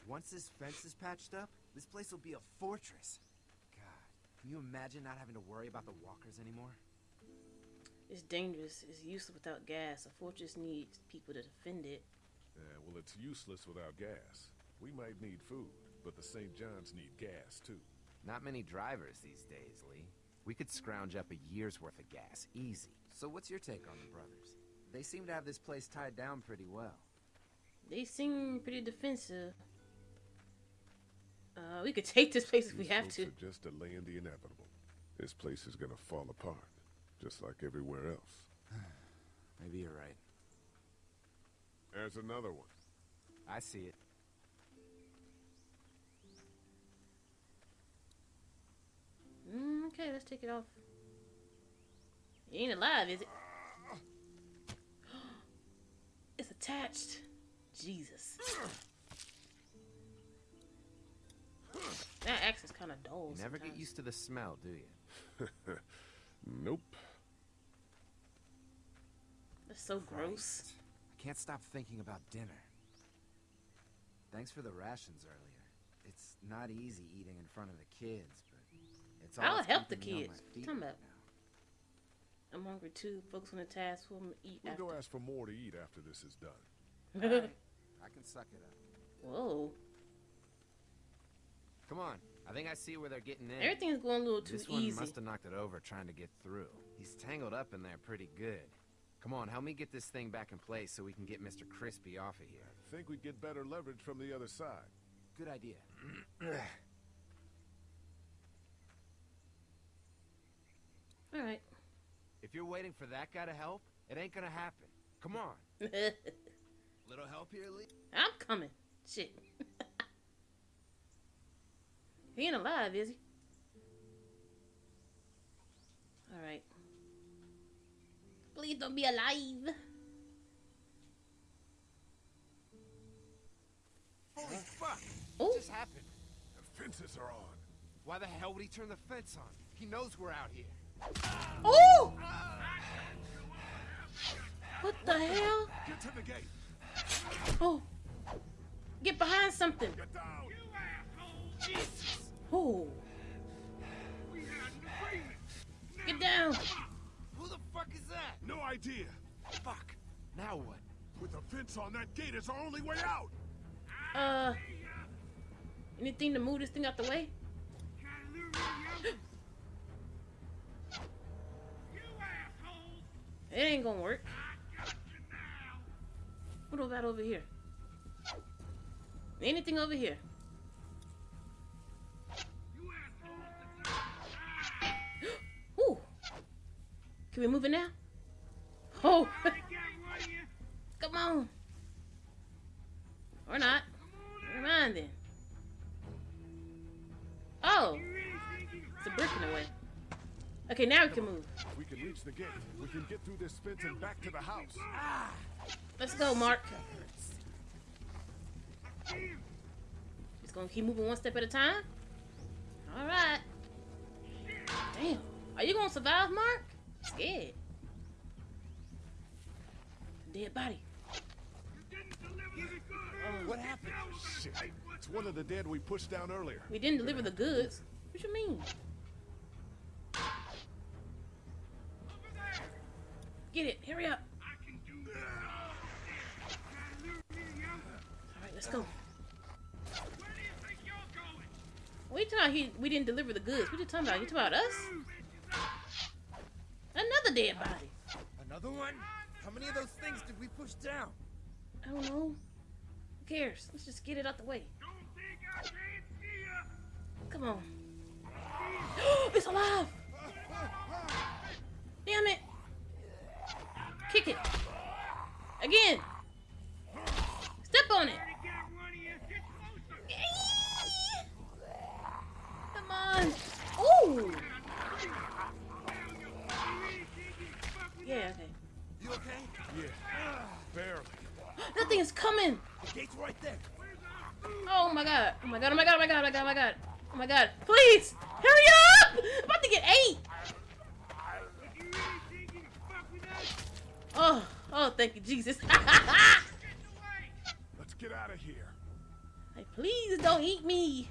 C: Once this fence is patched up, this place will be a fortress. God, can you imagine not having to worry about the walkers anymore?
A: It's dangerous. It's useless without gas. A fortress needs people to defend it.
B: Yeah, well, it's useless without gas. We might need food, but the St. John's need gas, too.
C: Not many drivers these days, Lee. We could scrounge up a year's worth of gas, easy. So what's your take on the brothers? They seem to have this place tied down pretty well.
A: They seem pretty defensive. Uh, we could take this place if we
B: These
A: have
B: folks
A: to.
B: are just delaying the inevitable. This place is gonna fall apart, just like everywhere else. <sighs>
C: Maybe you're right.
B: There's another one.
C: I see it.
A: Mm, okay, let's take it off. It ain't alive, is it? <gasps> It's attached. Jesus. <clears throat> That axe is kind of dull.
C: You never get used to the smell, do you? <laughs>
B: nope.
A: That's so gross.
C: I can't stop thinking about dinner. Thanks for the rations earlier. It's not easy eating in front of the kids, but it's all
A: I'll help the
C: keeping me on
A: kids.
C: my feet
A: Talking
C: right
A: about- I'm hungry too. Focus on the task. We'll eat
B: We'll
A: after.
B: go ask for more to eat after this is done.
C: now. Alright, <laughs> I can suck it up.
A: Whoa.
C: Come on. I think I see where they're getting in.
A: Everything's going a little too
C: this one
A: easy.
C: must have knocked it over trying to get through. He's tangled up in there pretty good. Come on, help me get this thing back in place so we can get Mr. Crispy off of here.
B: I Think we'd get better leverage from the other side.
C: Good idea. <clears throat>
A: All right.
C: if you're waiting for that guy to help, it ain't gonna happen. Come on. <laughs> Little help here, Lee?
A: I'm coming. Shit. <laughs> he ain't alive, is he? All right. Please don't be alive.
C: Holy fuck! What just happened?
B: The fences are on.
C: Why the hell would he turn the fence on? He knows we're out here.
A: Oh! What the hell?
B: Get to the gate.
A: Oh. Get behind something.
B: Get down.
A: Oh. Get down.
C: Who the fuck is that?
B: No idea.
C: Fuck. Now what?
B: With the fence on that gate is our only way out.
A: Uh. Anything to move this thing out the way? It ain't gonna work. What about over here? Anything over here? Can we move it now? Oh. <laughs> Come on. Or not. Never mind then. Oh. It's a brick in the way. Okay, now we can move.
B: We can reach the gate, we can get through this fence and back to the house.
A: Let's go, Mark. Just gonna keep moving one step at a time. All right. Damn. Are you gonna survive, Mark? Dead. Dead body.
B: Uh, what happened? Shit. It's one of the dead we pushed down earlier.
A: We didn't deliver the goods. What you mean? Get it. Hurry up. Alright, let's go. Wait till he we didn't deliver the goods. What you talking about? You talking about us? Another dead body.
C: Another one? How many of those things did we push down?
A: I don't know. Who cares? Let's just get it out the way. Come on. <gasps> it's alive! Damn it! Kick it. Again. Step on it. Come on. Ooh. Yeah, okay.
C: You okay?
O: Yeah, barely.
A: That thing is coming.
C: The gate's right there.
A: Oh my god. Oh my god. Oh my god. Oh my god. Oh my god. Oh my god. Oh my god. Please. Hurry up. I'm about to get eight. Oh. Oh, thank you, Jesus. <laughs>
B: Let's get out of here.
A: Hey, please don't eat me.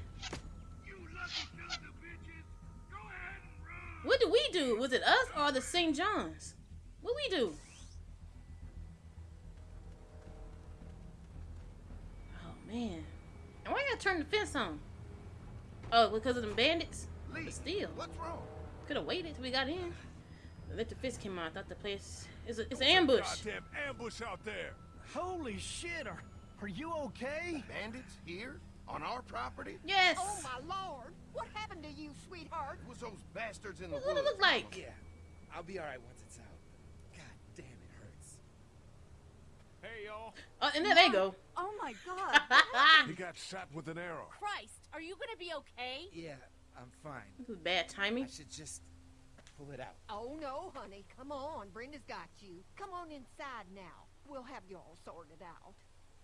A: What do we do? Was it us or the St. John's? What we do? Oh man. And why you gotta turn the fence on? Oh, because of them bandits?
M: Lee,
A: But still.
M: What's wrong?
A: Could have waited till we got in. Let the fist came out. I thought the place is a, it's an ambush.
B: Goddamn ambush out there.
N: Holy shit, are, are you okay?
M: Bandits here? On our property?
A: Yes.
Q: Oh, my lord. What happened to you, sweetheart?
M: It was those bastards in the
A: What does
M: woods.
A: it look like?
C: Yeah, I'll be alright once it's out. God damn, it hurts.
E: Hey, y'all.
A: Oh, and there they go.
G: Oh, oh my god. <laughs>
B: He got shot with an arrow.
F: Christ, are you gonna be okay?
C: Yeah, I'm fine.
A: This is bad timing.
C: I should just pull it out.
Q: Oh, no, honey. Come on. Brenda's got you. Come on inside now. We'll have you all sorted out.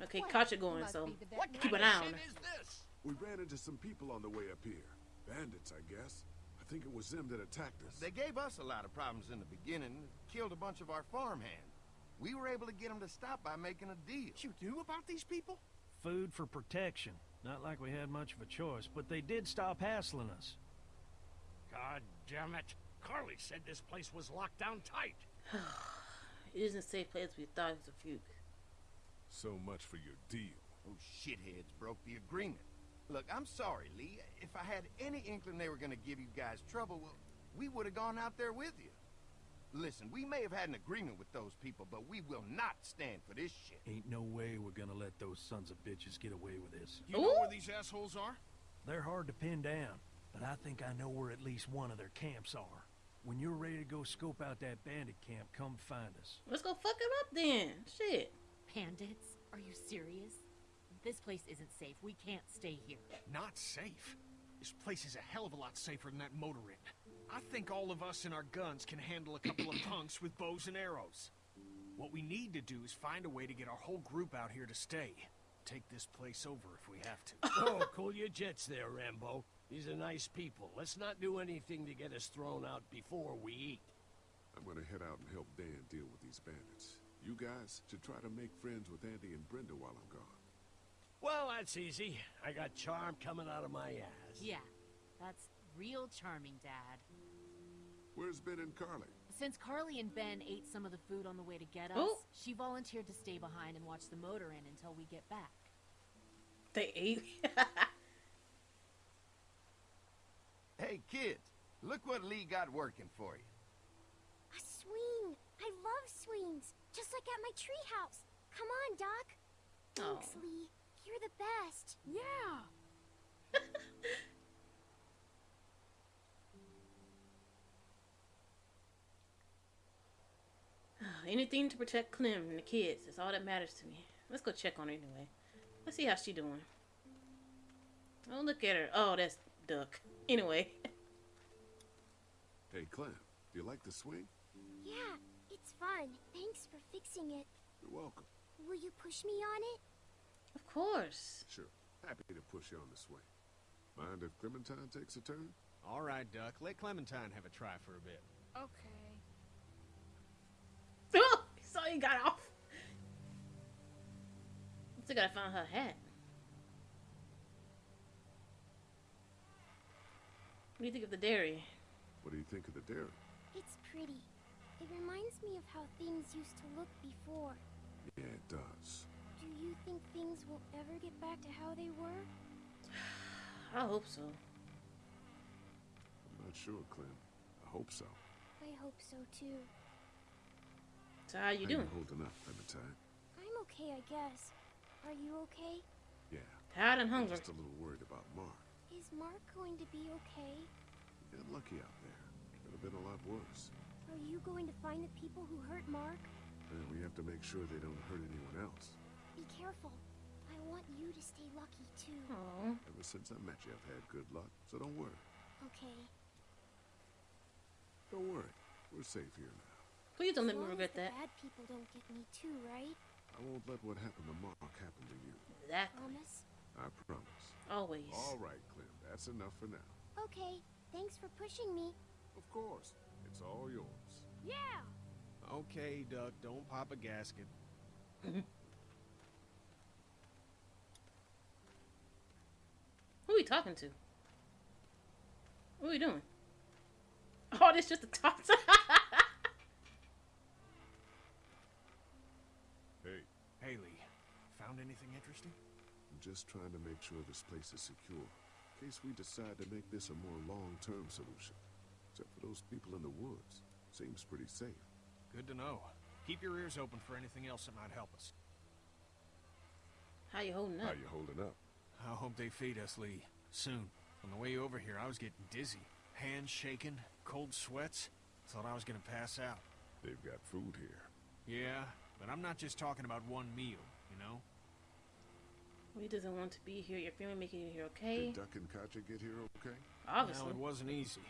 A: Okay,
Q: Well,
A: caught going, so
E: What
A: keep an eye on
E: shit
A: her.
E: this?
B: We ran into some people on the way up here. Bandits, I guess. I think it was them that attacked us.
M: They gave us a lot of problems in the beginning, killed a bunch of our farmhands. We were able to get them to stop by making a deal.
E: You knew about these people?
N: Food for protection. Not like we had much of a choice, but they did stop hassling us.
J: God damn it. Carley said this place was locked down tight. <sighs>
A: It isn't a safe place we thought it was a fugue.
B: So much for your deal.
M: Those shitheads broke the agreement. Look, I'm sorry, Lee. If I had any inkling they were gonna give you guys trouble, well, we would have gone out there with you. Listen, we may have had an agreement with those people, but we will not stand for this shit.
N: Ain't no way we're gonna let those sons of bitches get away with this.
E: You know where these assholes are?
N: They're hard to pin down, but I think I know where at least one of their camps are. When you're ready to go scope out that bandit camp, come find us.
A: Let's go fuck him up then. Shit.
F: Bandits? Are you serious? This place isn't safe. We can't stay here.
E: Not safe. This place is a hell of a lot safer than that motor inn. I think all of us and our guns can handle a couple of <clears throat> punks with bows and arrows. What we need to do is find a way to get our whole group out here to stay. Take this place over if we have to. <laughs>
J: oh, cool your jets there, Rambo. These are nice people. Let's not do anything to get us thrown out before we eat.
B: I'm gonna head out and help Dan deal with these bandits. You guys should try to make friends with Andy and Brenda while I'm gone.
J: Well, that's easy. I got charm coming out of my ass.
F: Yeah, that's real charming, Dad.
B: Where's Ben and Carley?
F: Since Carley and Ben ate some of the food on the way to get us,
A: Oh.
F: she volunteered to stay behind and watch the motor inn until we get back.
A: They ate. <laughs>
M: Hey, kids, look what Lee got working for you.
H: A swing. I love swings. Just like at my treehouse. Come on, Doc. Thanks,
A: Oh.
H: Lee. You're the best.
K: Yeah. <laughs> <sighs>
A: Anything to protect Clem and the kids. That's all that matters to me. Let's go check on her anyway. Let's see how she doing. Oh, look at her. Oh, that's Duck. Anyway.
B: Hey, Clem, do you like the swing?
H: Yeah, it's fun. Thanks for fixing it.
B: You're welcome.
H: Will you push me on it?
A: Of course.
B: Sure. Happy to push you on the swing. Mind if Clementine takes a turn?
E: All right, Duck. Let Clementine have a try for a bit.
K: Okay.
A: So he got off. Still gotta find her hat. What do you think of the dairy?
B: What do you think of the dairy?
H: It's pretty. It reminds me of how things used to look before.
B: Yeah, it does.
H: Do you think things will ever get back to how they were? <sighs>
A: I hope so.
B: I'm not sure, Clem. I hope so.
H: I hope so too.
A: So how you
B: How
A: doing?
B: you holding up, Clementine?
H: I'm okay, I guess. Are you okay?
B: Yeah.
A: Tired and
B: I'm
A: hungry.
B: Just a little worried about Mark.
H: Is Mark going to be okay?
B: You're lucky out there. Could have been a lot worse.
H: Are you going to find the people who hurt Mark?
B: And we have to make sure they don't hurt anyone else.
H: Be careful. I want you to stay lucky too.
A: Aww.
B: Ever since I met you, I've had good luck, so don't worry.
H: Okay.
B: Don't worry. We're safe here now.
A: Please don't let
H: As
A: me regret that.
H: Bad people don't get me too, right?
B: I won't let what happened to Mark happen to you.
A: Exactly.
H: Promise?
B: I promise.
A: Always.
B: All right, Clem. That's enough for now.
H: Okay. Thanks for pushing me.
B: Of course. It's all yours.
H: Yeah!
E: Okay, Duck, don't pop a gasket.
A: Who are we talking to? What are we doing? Oh, this just a talk. <laughs>
B: Hey,
E: Haley, found anything interesting?
B: I'm just trying to make sure this place is secure. In case we decide to make this a more long-term solution. Except for those people in the woods. Seems pretty safe.
E: Good to know. Keep your ears open for anything else that might help us.
A: How you holding up?
B: How you holding up?
E: I hope they feed us, Lee. Soon. On the way over here, I was getting dizzy. Hands shaking, cold sweats. Thought I was gonna pass out.
B: They've got food here.
E: Yeah, but I'm not just talking about one meal, you know?
A: He doesn't want to be here. Your family making you here, okay?
B: Did Duck and Katjaa get here okay?
A: Obviously.
E: No, it wasn't easy.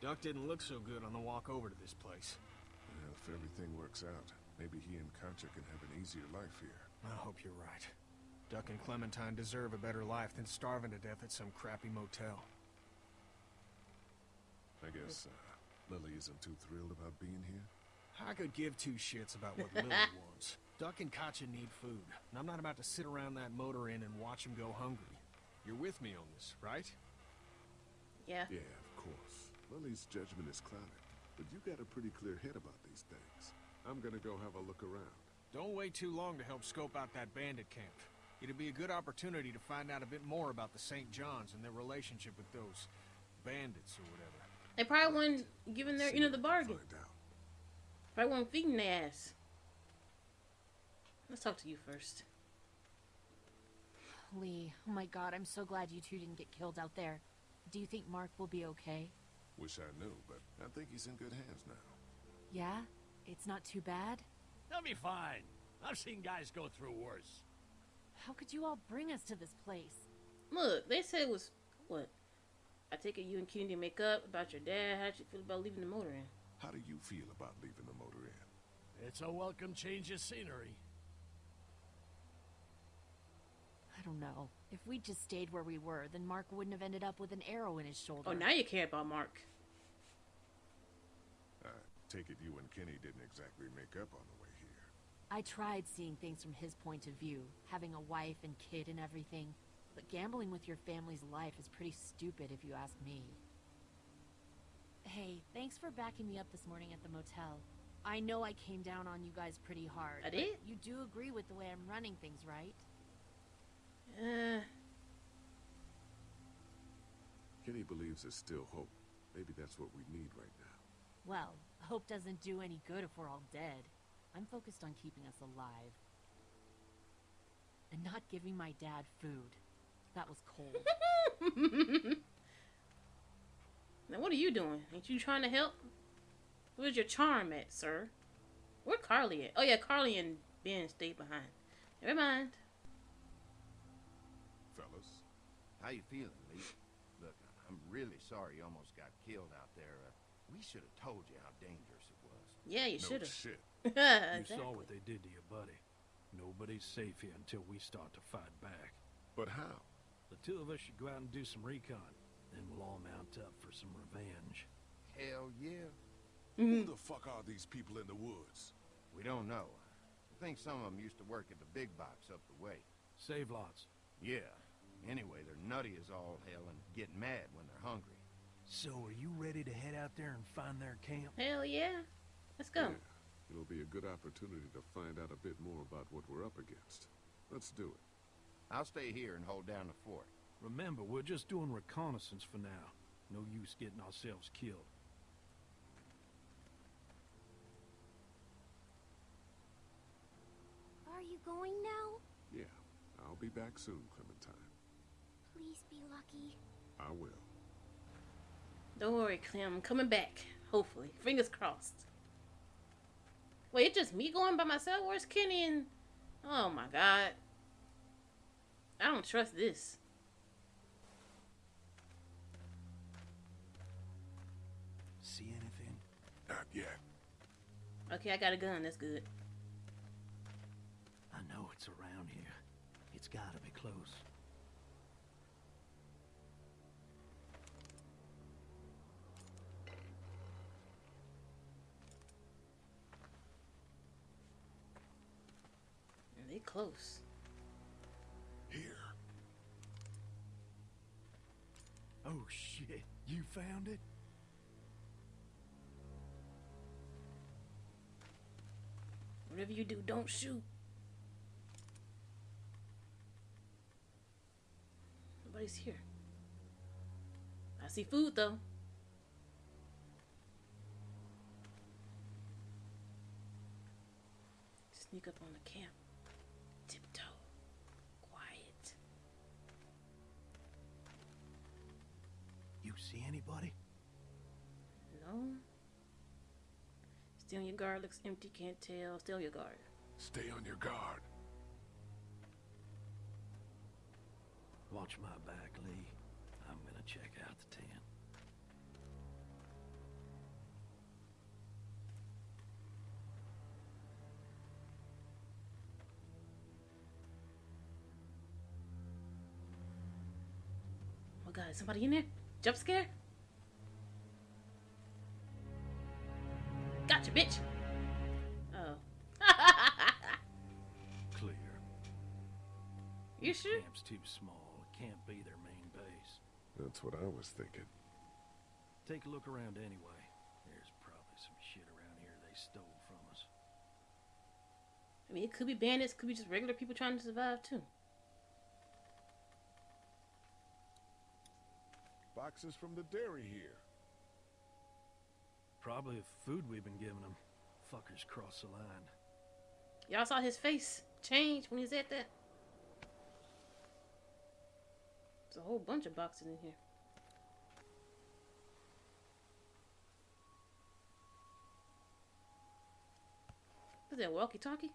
E: Duck didn't look so good on the walk over to this place.
B: Well, if everything works out, maybe he and Katjaa can have an easier life here.
E: I hope you're right. Duck and Clementine deserve a better life than starving to death at some crappy motel.
B: I guess uh, Lilly isn't too thrilled about being here.
E: I could give two shits about what Lilly <laughs> wants. Duck and Katjaa need food, and I'm not about to sit around that motor inn and watch them go hungry. You're with me on this, right?
A: Yeah.
B: Yeah, of course. Lilly's judgment is clouded, but you got a pretty clear head about these things. I'm gonna go have a look around.
E: Don't wait too long to help scope out that bandit camp. It'd be a good opportunity to find out a bit more about the St. John's and their relationship with those bandits or whatever.
A: They probably weren't giving their end of the bargain. Probably weren't feeding their ass. Let's talk to you first.
F: Lee, oh my god, I'm so glad you two didn't get killed out there. Do you think Mark will be okay?
B: Wish I knew, but I think he's in good hands now.
F: Yeah? It's not too bad?
J: They'll be fine. I've seen guys go through worse.
F: How could you all bring us to this place?
A: Look, they said it was what? I take it you and Kennedy make up about your dad. How'd you feel about leaving the motor inn?
B: How do you feel about leaving the motor inn?
J: It's a welcome change of scenery.
F: I don't know. If we'd just stayed where we were, then Mark wouldn't have ended up with an arrow in his shoulder.
A: Oh, now you care about Mark.
B: I take it you and Kenny didn't exactly make up on the way here.
F: I tried seeing things from his point of view, having a wife and kid and everything. But gambling with your family's life is pretty stupid if you ask me. Hey, thanks for backing me up this morning at the motel. I know I came down on you guys pretty hard.
A: I
F: but
A: did?
F: You do agree with the way I'm running things, right?
A: Uh,
B: Kenny believes there's still hope. Maybe that's what we need right now.
F: Well, hope doesn't do any good if we're all dead. I'm focused on keeping us alive. And not giving my dad food. That was cold. <laughs>
A: now what are you doing? Ain't you trying to help? Where's your charm at, sir? Where Carley at? Oh yeah, Carley and Ben stayed behind. Never mind.
B: Fellas,
M: How you feeling, Lee? Look, I'm really sorry you almost got killed out there. Uh, we should have told you how dangerous it was.
A: Yeah, you
B: No
A: should have.
B: shit. <laughs>
N: You
A: exactly.
N: saw what they did to your buddy. Nobody's safe here until we start to fight back.
B: But how?
N: The two of us should go out and do some recon. Then we'll all mount up for some revenge.
M: Hell yeah.
B: Who mm-hmm. the fuck are these people in the woods?
M: We don't know. I think some of them used to work at the big box up the way.
N: Save lots.
M: Yeah. Anyway, they're nutty as all hell and get mad when they're hungry.
N: So are you ready to head out there and find their camp?
A: Hell yeah. Let's go.
B: Yeah. It'll be a good opportunity to find out a bit more about what we're up against. Let's do it.
M: I'll stay here and hold down the fort.
N: Remember, we're just doing reconnaissance for now. No use getting ourselves killed.
H: Are you going now?
B: Yeah, I'll be back soon, Clementine.
H: Please be lucky.
B: I will.
A: Don't worry, Clem. I'm coming back. Hopefully. Fingers crossed. Wait, it's just me going by myself? Where's Kenny and... Oh my god. I don't trust this.
B: Not yet.
A: Okay, I got a gun. That's good.
N: I know it's around here. It's gotta be close.
A: They close.
B: Here.
N: Oh shit, you found it?
A: Whatever you do, don't shoot. Nobody's here. I see food though. Sneak up on the camp. Tiptoe. Quiet.
N: You see anybody?
A: No. Stay on your guard. Looks empty. Can't tell. Stay on your guard.
B: Stay on your guard.
N: Watch my back, Lee. I'm gonna check out the tent.
A: Oh god, is somebody in there? Jump scare? Bitch. Oh. <laughs>
N: Clear.
A: You sure?
N: Camp's too small. It can't be their main base.
B: That's what I was thinking.
N: Take a look around anyway. There's probably some shit around here they stole from us.
A: I mean, it could be bandits, could be just regular people trying to survive too.
B: Boxes from the dairy here.
N: Probably the food we've been giving them. Fuckers cross the line.
A: Y'all saw his face change when he said that. There's a whole bunch of boxes in here. Is that, walkie-talkie?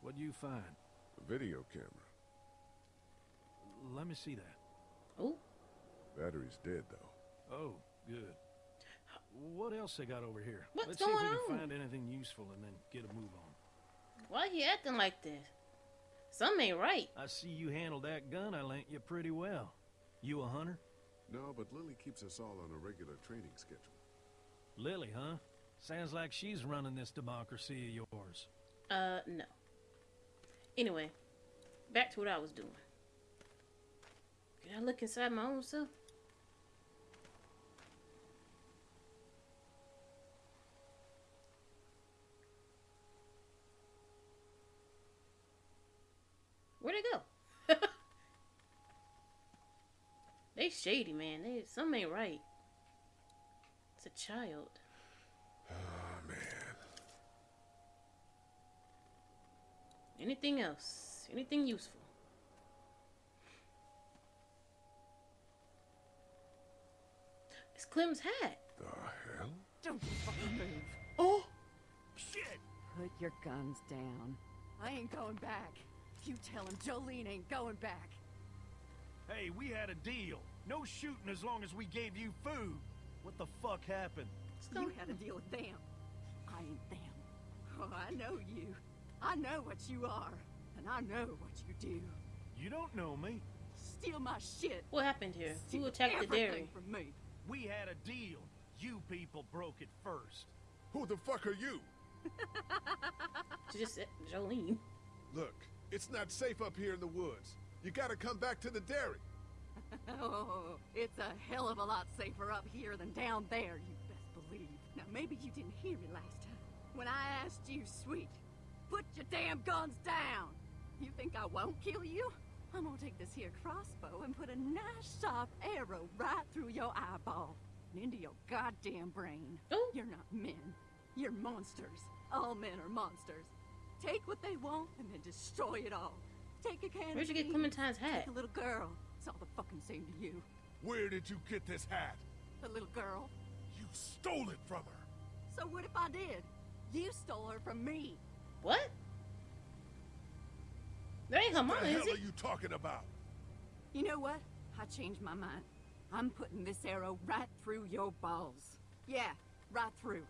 N: What'd you find?
B: A video camera.
N: Let me see that.
A: Oh.
B: Battery's dead, though.
N: Oh, good. What else they got over here?
A: What's
N: Let's
A: going
N: see if we
A: on?
N: can find anything useful and then get a move on.
A: Why he acting like this? Something ain't right.
N: I see you handled that gun I lent you pretty well. You a hunter?
B: No, but Lilly keeps us all on a regular training schedule.
N: Lilly, huh? Sounds like she's running this democracy of yours.
A: Uh, no. Anyway, back to what I was doing. Can I look inside my own self? Where'd it go? <laughs> they shady, man. They something ain't right. It's a child.
B: Oh, man.
A: Anything else? Anything useful? It's Clem's hat.
B: The hell?
G: Don't fucking move.
A: Oh!
G: Shit! Put your guns down. I ain't going back. You tell him Jolene ain't going back.
N: Hey, we had a deal. No shooting as long as we gave you food. What the fuck happened?
G: You had a deal with them. I ain't them. Oh, I know you. I know what you are. And I know what you do.
N: You don't know me.
G: Steal my shit.
A: What happened here? Who
G: Steal
A: attacked the dairy?
G: from me.
N: We had a deal. You people broke it first.
B: Who the fuck are you? <laughs>
A: She just said Jolene.
B: Look, it's not safe up here in the woods. You gotta come back to the dairy. <laughs>
G: Oh, it's a hell of a lot safer up here than down there, you best believe. Now, maybe you didn't hear me last time. When I asked you, sweet, put your damn guns down! You think I won't kill you? I'm gonna take this here crossbow and put a nice sharp arrow right through your eyeball and into your goddamn brain.
A: Oh.
G: You're not men. You're monsters. All men are monsters. Take what they want and then destroy it all. Take a can
A: Where'd
G: of
A: you get Clementine's hat?
G: Take a little girl. It's all the fucking same to you.
B: Where did you get this hat?
G: The little girl.
B: You stole it from her.
G: So what if I did? You stole her from me.
A: What? That ain't her
B: What
A: mama,
B: the
A: is
B: hell
A: it?
B: are you talking about?
G: You know what? I changed my mind. I'm putting this arrow right through your balls. Yeah, right through.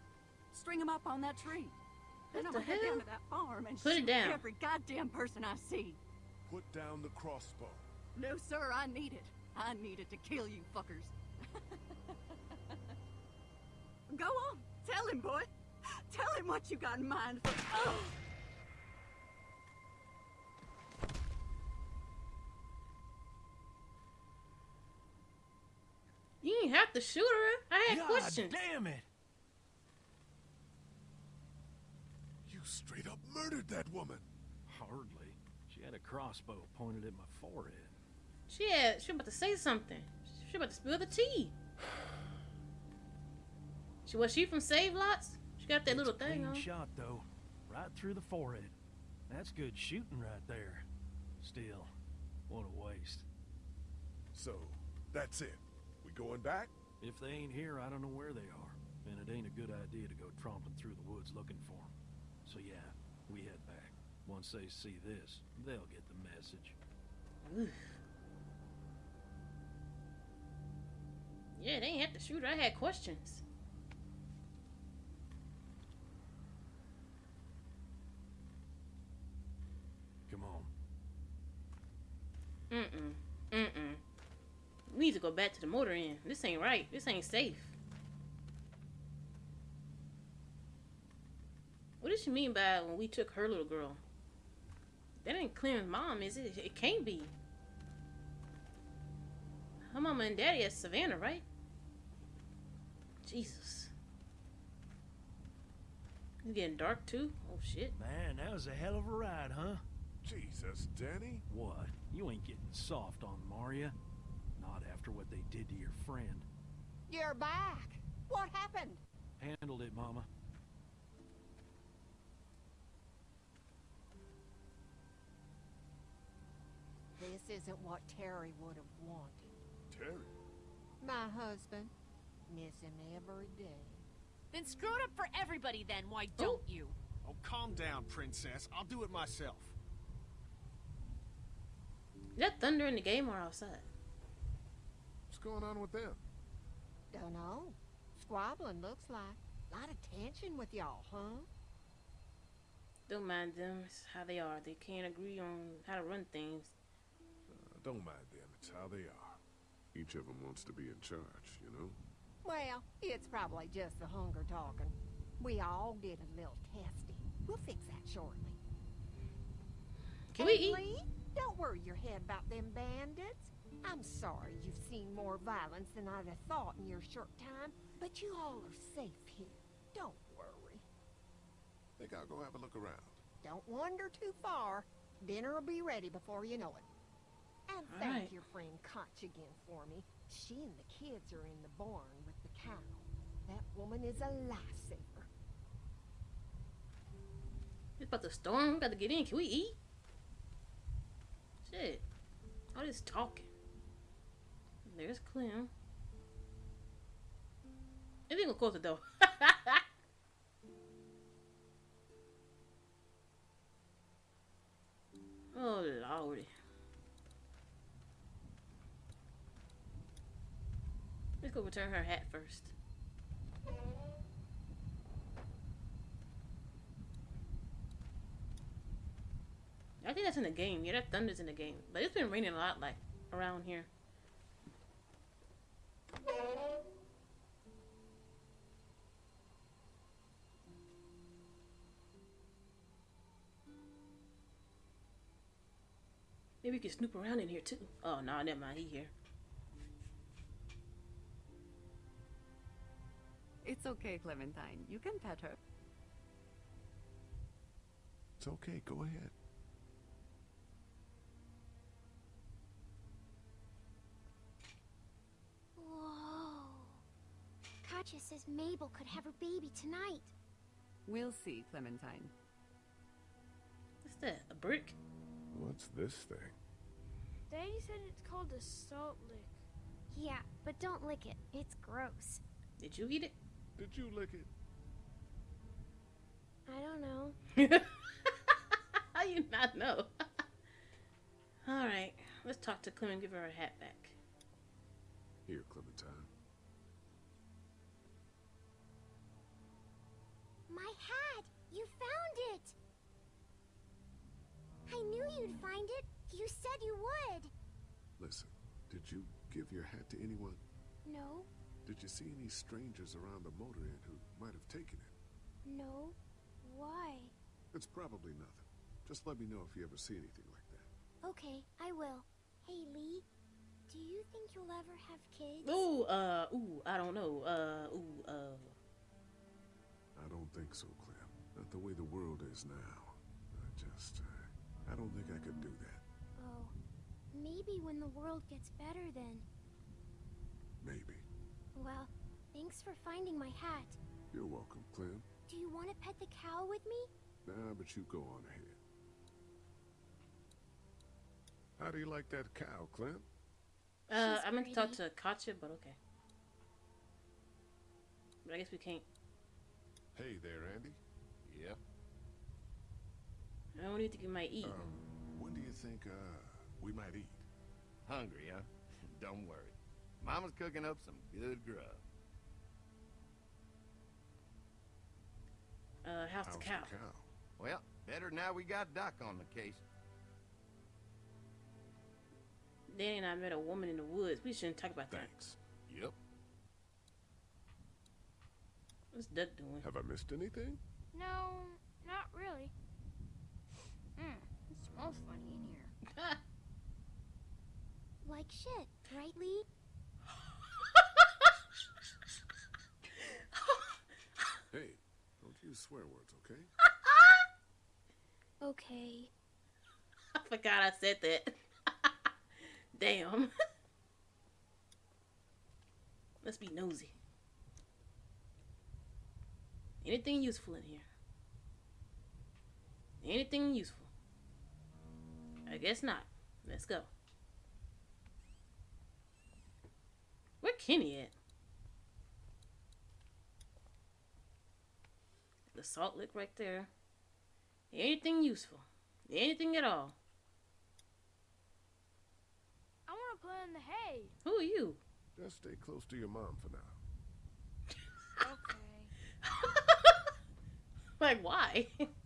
G: String 'em up on that tree. Then
A: What
G: I'm
A: the
G: gonna head
A: hell?
G: down to that farm and
A: Put it
G: shoot
A: down.
G: every goddamn person I see.
B: Put down the crossbow.
G: No, sir, I need it. I need it to kill you fuckers. <laughs> Go on, tell him, boy. Tell him what you got in mind for. Oh!
A: You didn't have to shoot her. I had
N: God
A: questions.
N: damn it!
B: You straight up murdered that woman.
N: Hardly. She had a crossbow pointed at my forehead.
A: She had. She was about to say something. She was about to spill the tea. <sighs> She was she from Save Lots? She got that
N: It's
A: little
N: a
A: thing
N: clean
A: on.
N: shot though, right through the forehead. That's good shooting right there. Still, what a waste.
B: So, that's it. We going back?
N: If they ain't here, I don't know where they are, and it ain't a good idea to go tromping through the woods looking for them. So yeah, we head back. Once they see this, they'll get the message.
A: Oof. Yeah, they ain't have to shoot. I had questions.
N: Come on.
A: Mm-mm. Mm-mm. We need to go back to the motor inn. This ain't right. This ain't safe. What does she mean by when we took her little girl? That ain't Clem's mom, is it? It can't be. Her mama and daddy at Savannah, right? Jesus. It's getting dark too? Oh shit.
N: Man, that was a hell of a ride, huh?
B: Jesus, Danny.
N: What? You ain't getting soft on Maria. Not after what they did to your friend.
Q: You're back. What happened?
N: Handled it, Mama.
Q: This isn't what Terry would have wanted.
B: Terry?
Q: My husband. Miss him every day.
F: Then screw it up for everybody then, why oh. don't you?
E: Oh, calm down, princess. I'll do it myself.
A: Is that thunder in the game or outside?
B: What's going on with them?
Q: Dunno. Squabbling looks like. A lot of tension with y'all, huh?
A: Don't mind them. It's how they are. They can't agree on how to run things.
B: Uh, don't mind them. It's how they are. Each of them wants to be in charge, you know?
Q: Well, it's probably just the hunger talking. We all get a little testy. We'll fix that shortly.
A: Can we eat?
Q: Lee, don't worry your head about them bandits. I'm sorry you've seen more violence than I'd have thought in your short time, but you all are safe here. Don't worry.
B: Think I'll go have a look around.
Q: Don't wander too far. Dinner will be ready before you know it. And
A: All
Q: thank
A: right.
Q: your friend Katjaa again for me. She and the kids are in the barn with the cow. That woman is a lifesaver.
A: It's about to storm. We got to get in. Can we eat? Shit. All this talking. There's Clem. I think we'll close the door. oh, lordy. Let's go return her hat first. I think that's in the game. Yeah, that thunder's in the game. But it's been raining a lot, like, around here. Maybe we can snoop around in here, too. Oh, no, never mind. He here.
G: It's okay, Clementine. You can pet her.
B: It's okay, go ahead.
H: Katjaa says Mabel could have her baby tonight.
G: We'll see, Clementine.
A: What's that? A brick?
B: What's this thing?
K: Daddy said it's called a salt lick.
H: Yeah, but don't lick it. It's gross.
A: Did you eat it?
B: Did you lick it?
H: I don't know. <laughs>
A: How you not know? <laughs> All right, let's talk to Clem and give her her hat back.
B: Here, Clementine.
H: My hat! You found it! I knew you'd find it. You said you would.
B: Listen, did you give your hat to anyone?
H: No,
B: Did you see any strangers around the motor inn who might have taken it?
H: no. Why?
B: It's probably nothing. Just let me know if you ever see anything like that.
H: Okay, I will. Hey, Lee. Do you think you'll ever have kids?
A: Ooh, uh, ooh, I don't know. Uh, ooh, uh.
B: I don't think so, Clem. Not the way the world is now. I just, uh, I don't think I could do that.
H: Oh, maybe when the world gets better then.
B: Maybe.
H: Well, thanks for finding my hat.
B: You're welcome, Clem.
H: Do you want to pet the cow with me?
B: Nah, but you go on ahead. How do you like that cow, Clem?
A: Uh,
H: She's
A: I meant to talk
H: pretty.
A: to Katjaa, but okay. But I guess we can't.
B: Hey there, Andy.
M: Yep.
A: I don't need to get my eat.
B: Um, when do you think, uh, we might eat?
M: Hungry, huh? <laughs> Don't worry. Mama's cooking up some good grub.
A: Uh, how's,
B: How's
A: the cow?
B: the cow?
M: Well, better now we got Doc on the case.
A: Danny and I met a woman in the woods. We shouldn't talk about that.
B: Thanks.
M: Yep.
A: What's Duck doing?
B: Have I missed anything?
K: No, not really. It smells funny in here. <laughs>
H: Like shit, right, Lee?
B: Hey, don't use swear words, okay? <laughs>
H: Okay.
A: I forgot I said that. <laughs> Damn. Let's be nosy. Anything useful in here? Anything useful? I guess not. Let's go. Where Kenny at? The salt lick right there. Anything useful? Anything at all?
K: I want to play in the hay.
A: Who are you?
B: Just stay close to your mom for now.
K: Okay. <laughs>
A: Like, why? <laughs>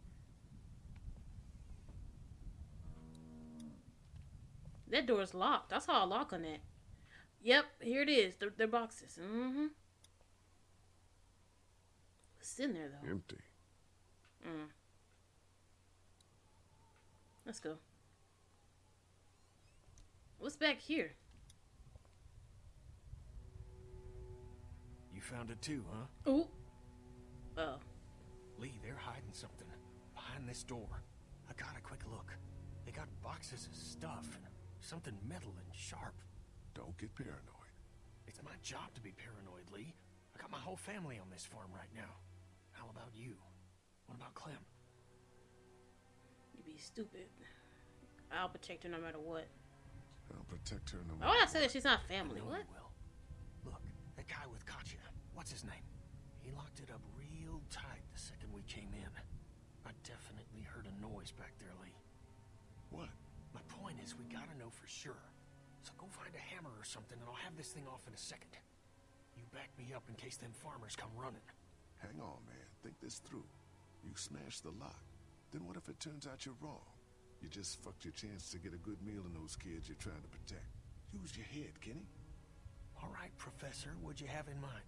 A: that door's locked. I saw a lock on that. Yep, here it is. They're, they're boxes. Mm-hmm. What's in there, though?
B: Empty.
A: Mm. Let's go. What's back here?
E: You found it too, huh?
A: Ooh. Oh.
E: Lee, they're hiding something behind this door. I got a quick look. They got boxes of stuff and something metal and sharp.
B: Don't get paranoid.
E: It's my job to be paranoid, Lee. I got my whole family on this farm right now. How about you? What about Clem?
A: You'd be stupid. I'll protect her no matter what.
B: I'll protect her no
A: Why would I want to say that she's not family? What?
E: will. Look, that guy with Katjaa, what's his name? He locked it up real tight the second we came in. I definitely heard a noise back there, Lee.
B: What?
E: My point is, we gotta know for sure. So go find a hammer or something, and I'll have this thing off in a second. You back me up in case them farmers come running.
B: Hang on, man. Think this through. You smash the lock. Then what if it turns out you're wrong? You just fucked your chance to get a good meal in those kids you're trying to protect. Use your head, Kenny.
E: All right, Professor, what'd you have in mind?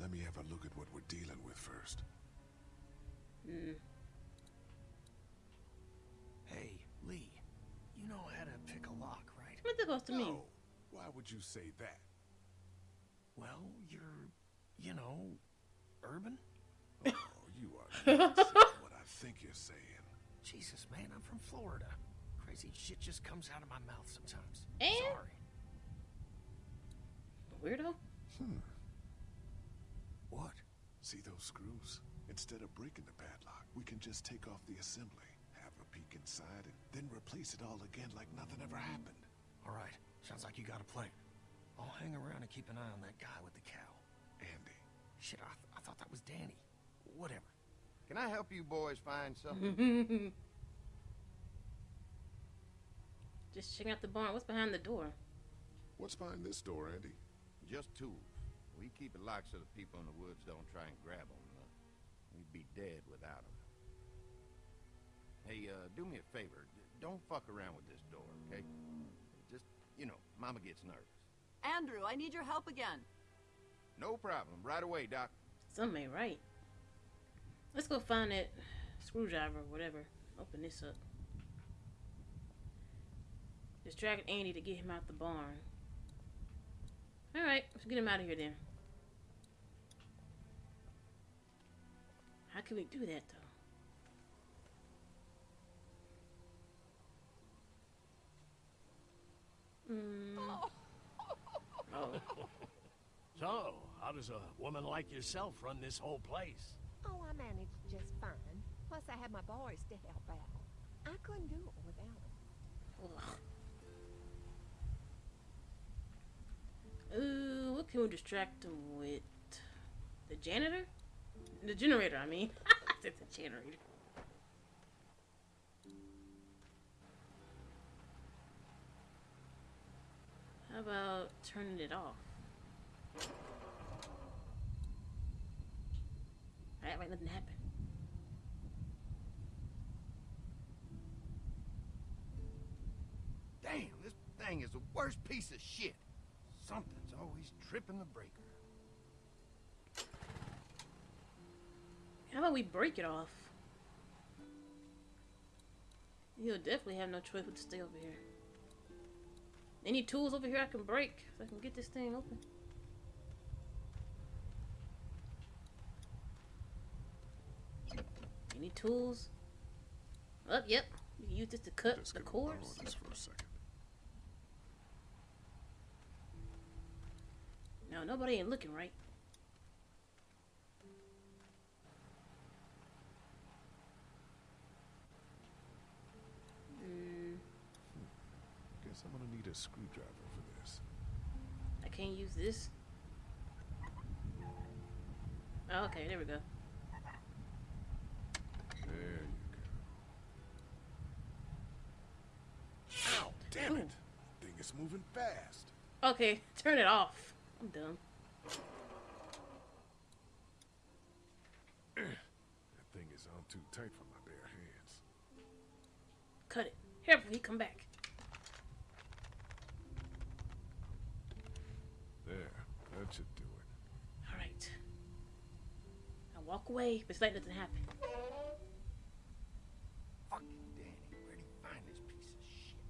B: Let me have a look at what we're dealing with first.
A: Mm.
E: Hey, Lee, you know how to pick a lock, right?
A: What's that supposed to mean?
B: No. Why would you say that?
E: Well, you're, you know, urban? <laughs>
B: Oh, you are not what I think you're saying.
E: Jesus, man, I'm from Florida. Crazy shit just comes out of my mouth sometimes.
A: And?
E: Sorry.
A: Weirdo?
B: Hmm. What? See those screws? Instead of breaking the padlock, we can just take off the assembly, have a peek inside, and then replace it all again like nothing ever happened.
E: All right. Sounds like you got a plan. I'll hang around and keep an eye on that guy with the cow.
B: Andy.
E: Shit, I, th I thought that was Danny. Whatever.
M: Can I help you boys find something? <laughs>
A: Just checking out the barn. What's behind the door?
B: What's behind this door, Andy?
M: Just tools. We keep it locked so the people in the woods don't try and grab them. Uh, we'd be dead without them. Hey, uh, do me a favor. D don't fuck around with this door, okay? Just, you know, Mama gets nervous.
G: Andrew, I need your help again.
M: No problem. Right away, Doc.
A: Some may right. Let's go find that screwdriver or whatever. Open this up. Distract Andy to get him out the barn. Alright, let's get him out of here then. How can we do that though? Mm.
J: Oh. <laughs> so, how does a woman like yourself run this whole place?
Q: Oh, I managed just fine. Plus, I had my boys to help out. I couldn't do it without them.
A: Ooh, what can we distract him with? The janitor? The generator, I mean. <laughs> I said the generator. How about turning it off? That way nothing happen.
M: Damn, this thing is the worst piece of shit. Something's always tripping the breaker.
A: How about we break it off? You'll definitely have no choice but to stay over here. Any tools over here I can break so I can get this thing open? Any tools? Oh, yep. You can use this to cut
B: Just
A: the cords.
B: this for a second.
A: No, nobody ain't looking right.
B: Guess I'm gonna need a screwdriver for this.
A: I can't use this. Oh, okay, there we go.
B: There you go. Ow! Damn it! Thing is moving fast.
A: Okay, <laughs> turn it off. I'm done. <clears throat>
B: That thing is on too tight for my bare hands.
A: Cut it. Here, he come back.
B: There, that should do it.
A: All right. Now walk away, but it's like nothing happened.
M: Fucking Danny, where'd he find this piece of shit?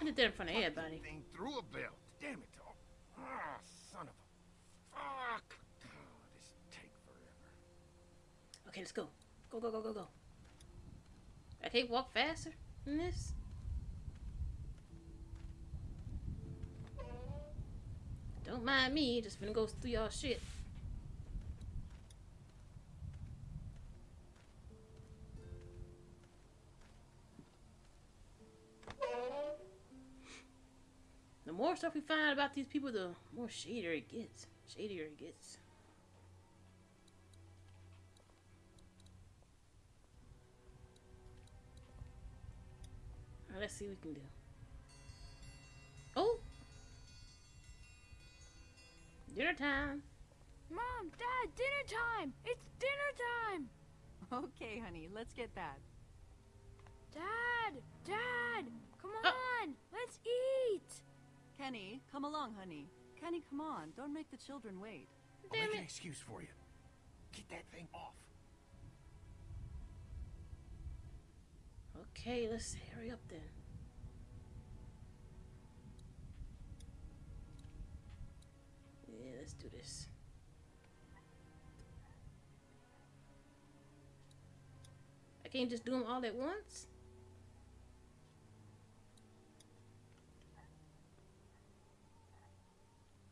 A: I did that in front of everybody.
M: Thing through a belt. Damn it. Oh, ah, son of a... Fuck. Oh, this take forever.
A: Okay, let's go. Go, go, go, go, go. I can't walk faster than this. Don't mind me, just finna go through y'all shit. The more stuff we find out about these people, the more shadier it gets. Shadier it gets. Let's see what we can do. Dinner time!
K: Mom, Dad, dinner time! It's dinner time!
G: Okay, honey, let's get that.
K: Dad! Dad! Come
A: Oh.
K: on! Let's eat!
G: Kenny, come along, honey. Kenny, come on. Don't make the children wait.
E: I'll make an excuse for you. Get that thing off.
A: Okay, let's hurry up then. Yeah, let's do this. I can't just do them all at once?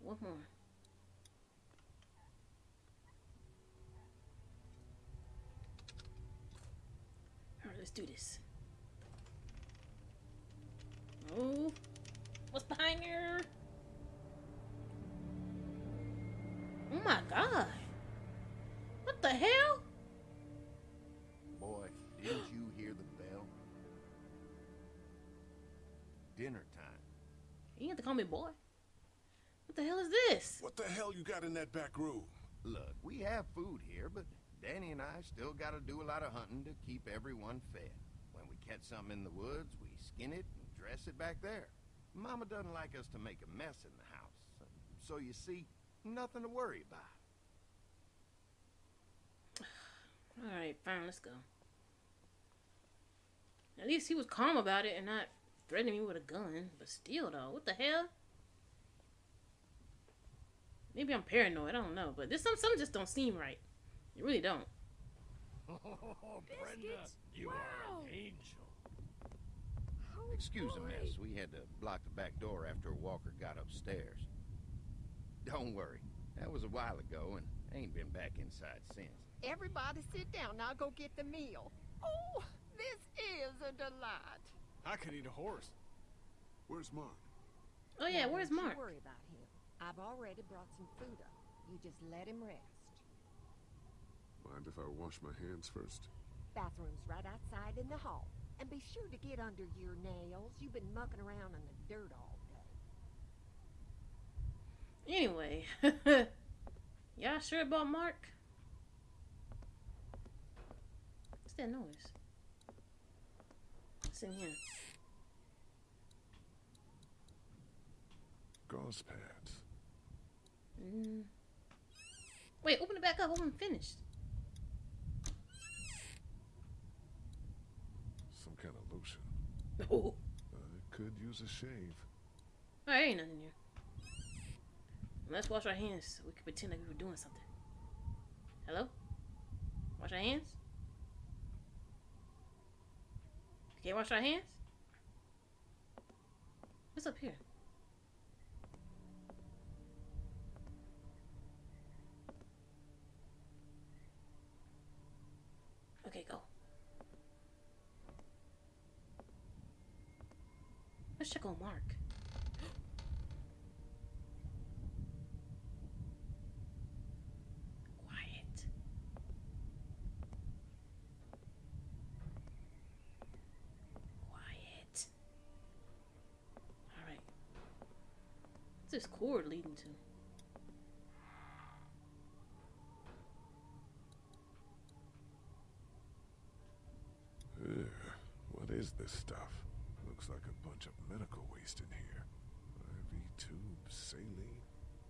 A: One more. Alright, let's do this. Oh, what's behind here? Oh my god. What the hell?
M: Boy, didn't you hear the bell? Dinner time.
A: You have to call me boy. What the hell is this?
B: What the hell you got in that back room?
M: Look, we have food here, but Danny and I still gotta do a lot of hunting to keep everyone fed. When we catch something in the woods, we skin it and dress it back there. Mama doesn't like us to make a mess in the house. So you see, nothing to worry about.
A: Alright, fine, let's go. At least he was calm about it and not threatening me with a gun. But still, though, what the hell? Maybe I'm paranoid, I don't know. But this some some just don't seem right. You really don't. <laughs>
J: Oh, Brenda, you are an angel.
M: Excuse the mess. We had to block the back door after Walker got upstairs. Don't worry. That was a while ago and I ain't been back inside since.
Q: Everybody sit down. I'll go get the meal. Oh, this is a delight.
E: I could eat a horse.
B: Where's Mark?
A: Oh yeah,
Q: where's
A: where's
Q: don't worry about him. I've already brought some food up. You just let him rest.
B: Mind if I wash my hands first?
Q: Bathroom's right outside in the hall. And be sure to get under your nails. You've been mucking around in the dirt all day.
A: Anyway. <laughs> Y'all sure about Mark? What's that noise? What's in here?
B: Gauze pads.
A: Mm. Wait, open it back up. I wasn't finished.
B: Some kind of lotion. <laughs>
A: Oh.
B: I could use a shave.
A: Alright, ain't nothing here. Let's wash our hands so we can pretend like we were doing something. Hello? Wash our hands? Can't wash our hands? What's up here? Okay, go. Let's check on Mark. Quiet. Quiet. Alright. What's this cord leading to?
B: Ugh, what is this stuff? Looks like a bunch of medical waste in here. IV tubes, saline.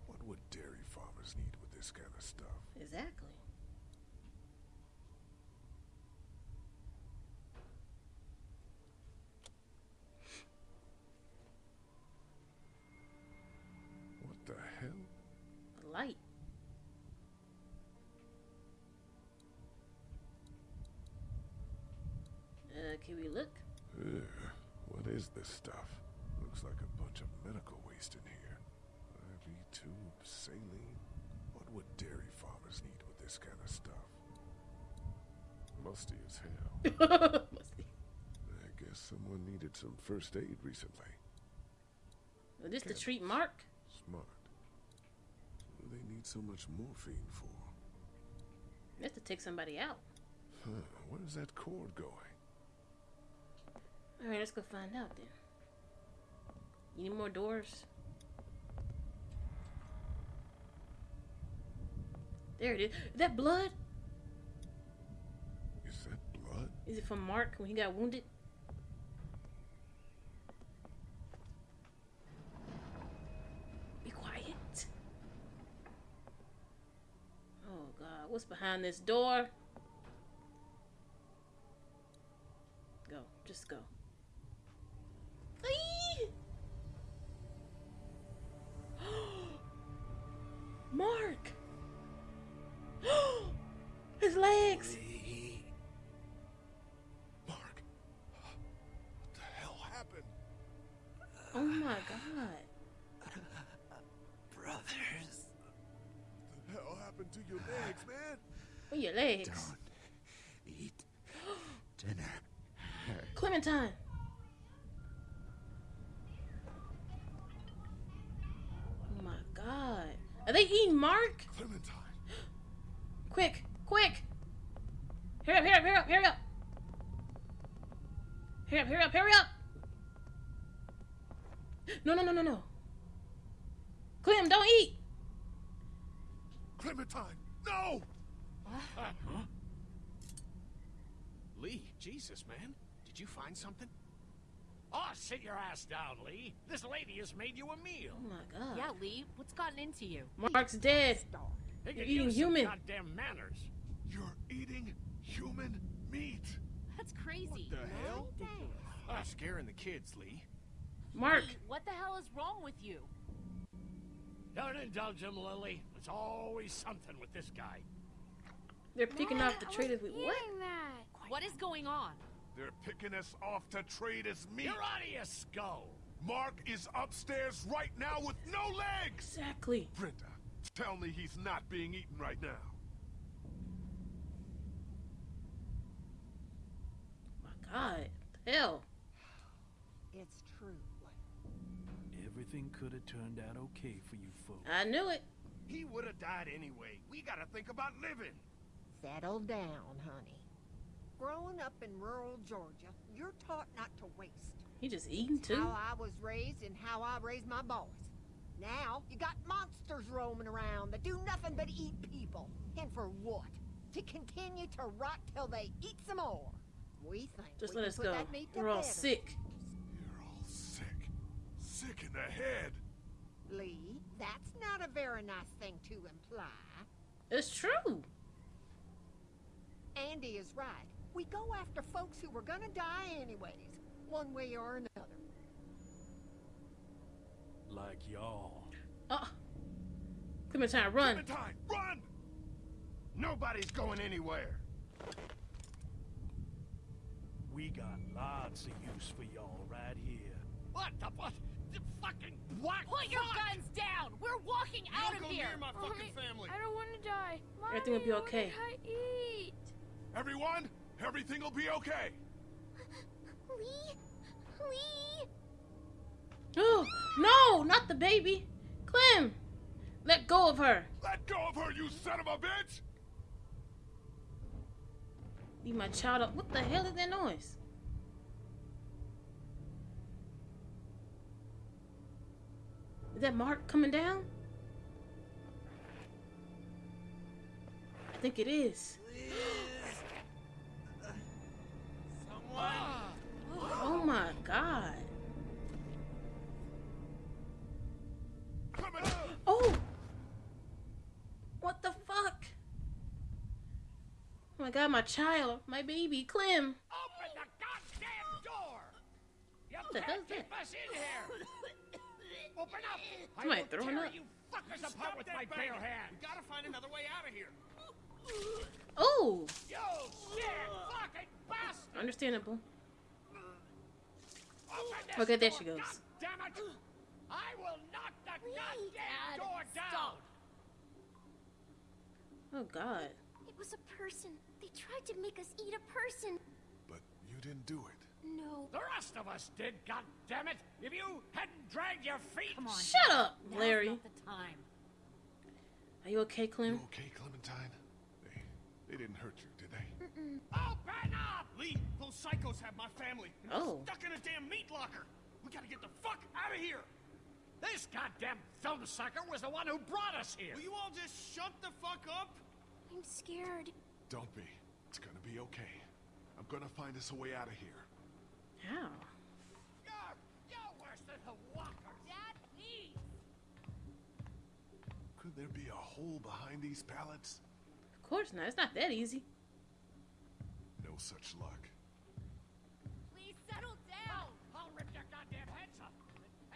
B: What would dairy farmers need with this kind of stuff?
A: Exactly.
B: This stuff? Looks like a bunch of medical waste in here. IV tubes, saline. What would dairy farmers need with this kind of stuff? Musty as hell. <laughs>
A: Musty.
B: I guess someone needed some first aid recently.
A: Is this to treat Mark?
B: Smart. What do they need so much morphine for?
A: That's to take somebody out.
B: Huh, where's that cord going?
A: Alright, let's go find out then. You need more doors? There it is. Is that blood?
B: Is that blood?
A: Is it from Mark when he got wounded? Be quiet. Oh god, what's behind this door? Go, just go. Mark! <gasps> His legs!
B: Mark, what the hell happened? Oh my god. <laughs> Brothers. What the hell happened to your legs, man?
A: What your legs?
C: Don't eat <gasps> dinner.
A: Clementine! They eating Mark?
B: Clementine.
A: Quick, quick. Hurry up, hurry up, hurry up, hurry up. Hurry up, hurry up, hurry up. No, no, no, no, no. Clem, don't eat.
B: Clementine, no! Uh-huh.
E: Lee, Jesus, man. Did you find something?
J: Oh, sit your ass down, Lee. This lady has made you a meal.
A: Oh my god.
F: Yeah, Lee, what's gotten into you?
A: Mark's dead.
J: Hey,
A: You're eating
J: use some
A: human.
J: Goddamn manners.
B: You're eating human meat.
F: That's crazy.
E: What the hell? Ah, scaring the kids, Lee.
A: Mark.
F: Lee, what the hell is wrong with you?
J: Don't indulge him, Lilly. There's always something with this guy.
A: They're picking off the traitors. Wait, what?
F: What is going on?
B: They're picking us off to trade as meat.
J: You're out of your skull.
B: Mark is upstairs right now with no legs.
A: Exactly.
B: Brenda, tell me he's not being eaten right now.
A: My god. Hell.
Q: It's true.
N: Everything could have turned out okay for you folks.
A: I knew it.
M: He would have died anyway. We gotta think about living.
Q: Settle down, honey. Growing up in rural Georgia, you're taught not to waste.
A: He just eating too.
Q: How I was raised and how I raised my boys. Now, you got monsters roaming around that do nothing but eat people. And for what? To continue to rot till they eat some more. We think
A: Just
Q: we
A: let
Q: can
A: us
Q: put
A: go.
Q: that meat to
A: We're all sick.
B: You're all sick. Sick in the head.
Q: Lee, that's not a very nice thing to imply.
A: It's true.
Q: Andy is right. We go after folks who were gonna die anyways, one way or another.
N: Like y'all.
A: Uh. Clementine, run.
B: Clementine, run!
M: Nobody's going anywhere.
N: We got lots of use for y'all right here.
J: What the what? The fucking what?
F: Put your guns down! We're walking out
E: Don't
F: of
E: go
F: here!
E: near my fucking family.
K: I don't want to die. Mommy,
A: Everything will be
K: what
A: okay.
K: did I eat?
B: Everyone, everything will be okay.
H: Lee? Lee?
A: Oh, no, not the baby. Clem, let go of her.
B: Let go of her, you son of a bitch!
A: Leave my child up. What the hell is that noise? Is that Mark coming down? I think it is. Oh my god. Oh! What the fuck? Oh my god, my child, my baby, Clem.
J: Open the goddamn door! You
A: the
J: can't
A: hell's that?
J: us in here! Open up! <laughs> I
A: Somebody
J: will
A: throwing up.
J: you fuckers apart with my bare hands!
E: We gotta find another way out of here.
A: Oh,
J: You sick fucking bastard!
A: understandable.
J: Open this
A: Okay, there she goes.
J: Damn it! I will knock the goddamn door down!
A: Oh god.
H: It was a person. They tried to make us eat a person.
B: But you didn't do it.
H: No.
J: The rest of us did, God damn it! If you hadn't dragged your feet.
F: Come on.
A: Shut
F: Dad.
A: up,
F: Now's
A: Larry.
F: not the time.
A: Are you okay, Clem?
B: You okay, Clementine? They, they didn't hurt you, did they?
J: Open up!
E: Lee, those psychos have my family. and they're
A: Oh.
E: Stuck in a damn meat locker. We gotta get the fuck out of here.
J: This goddamn film sucker was the one who brought us here.
E: Will you all just shut the fuck up?
H: I'm scared.
B: Don't be. It's gonna be okay. I'm gonna find us a way out of here.
A: How?
J: You're, you're worse than the walkers.
F: Dad, please!
B: Could there be a hole behind these pallets?
A: Of course not. It's not that easy.
B: No such luck.
F: Please settle down!
J: I'll rip your goddamn heads up.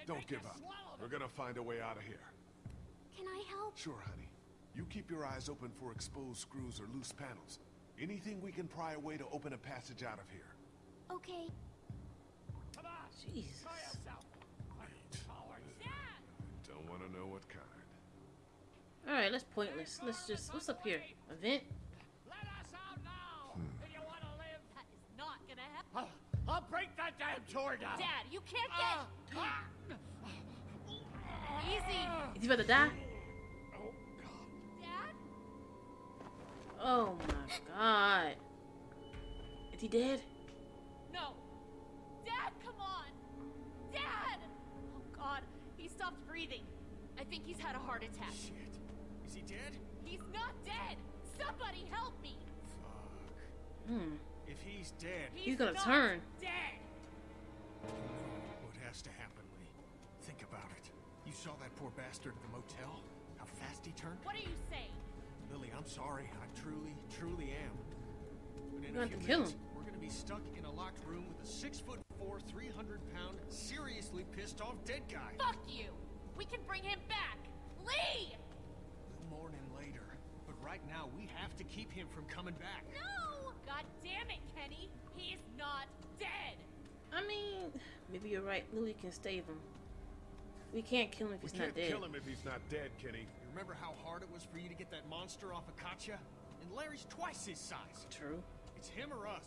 B: Don't give up. We're gonna find a way out of here.
H: Can I help?
B: Sure, honey. You keep your eyes open for exposed screws or loose panels. Anything we can pry away to open a passage out of here.
H: Okay.
J: Come on.
A: Jesus.
J: Try yourself. Cowards.
F: Dad!
B: Don't want to know what kind.
A: All right, that's pointless. Let's just what's up here? A vent?
J: I'll, I'll break that damn door down.
F: Dad, you can't get. Easy.
A: Is he about to die? Oh, God.
F: Dad?
A: Oh my god. Is he dead?
F: No. Dad, come on. Dad! Oh god, he stopped breathing. I think he's had a heart attack.
E: Shit. Is he dead?
F: He's not dead. Somebody help me.
A: Hmm.
E: If he's dead,
A: He's gonna
F: not
A: turn.
F: Dead.
E: what has to happen, Lee? Think about it. You saw that poor bastard at the motel? How fast he turned?
F: What are you saying?
E: Lilly, I'm sorry. I truly, truly am. But in
A: You
E: a few
A: to kill
E: minutes,
A: him.
E: we're gonna be stuck in a locked room with a six foot four, 300 pound, seriously pissed off dead guy.
F: Fuck you. We can bring him back. Lee!
E: We'll mourn him later. But right now, we have to keep him from coming back.
F: No! God damn it, Kenny. He's not dead.
A: I mean, maybe you're right. Lilly can save him. We can't kill him if
B: We
A: he's
B: can't kill him if he's not dead, Kenny.
E: You remember how hard it was for you to get that monster off of Katjaa? And Larry's twice his size.
A: True.
E: It's him or us.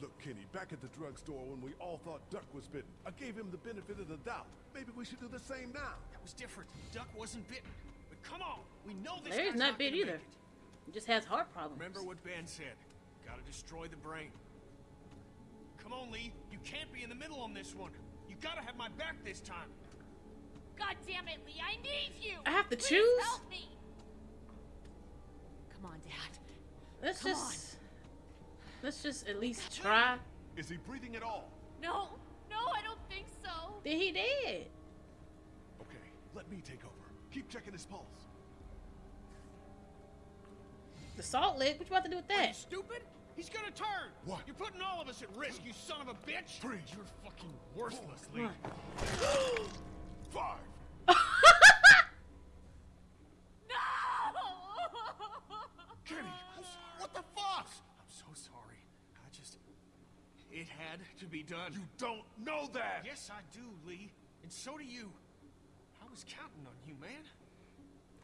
B: Look, Kenny, back at the drugstore when we all thought Duck was bitten, I gave him the benefit of the doubt. Maybe we should do the same now.
E: That was different. Duck wasn't bitten. But come on, we know this
A: Larry's
E: guy's
A: not
E: not
A: bit either. He just has heart problems.
E: Remember what Ben said. Gotta destroy the brain. Come on, Lee. You can't be in the middle on this one. You gotta have my back this time.
F: God damn it, Lee. I need you.
A: I have to
F: Please
A: choose?
F: help me. Come on, Dad.
A: Let's
F: Come
A: just let's just at least try.
B: Is he breathing at all?
F: No, no, I don't think so.
A: Then he did.
B: Okay, let me take over. Keep checking his pulse.
A: The salt lick. What you about to do with
E: Are you
A: that?
E: stupid? He's gonna turn.
B: What?
E: You're putting all of us at risk, you son of a bitch.
B: Freeze.
E: You're fucking worthless, Lee.
A: Come <gasps>
B: Five. <laughs>
E: Kenny, what the fuck? I'm so sorry. I just... It had to be done.
B: You don't know that.
E: Yes, I do, Lee. And so do you. I was counting on you, man.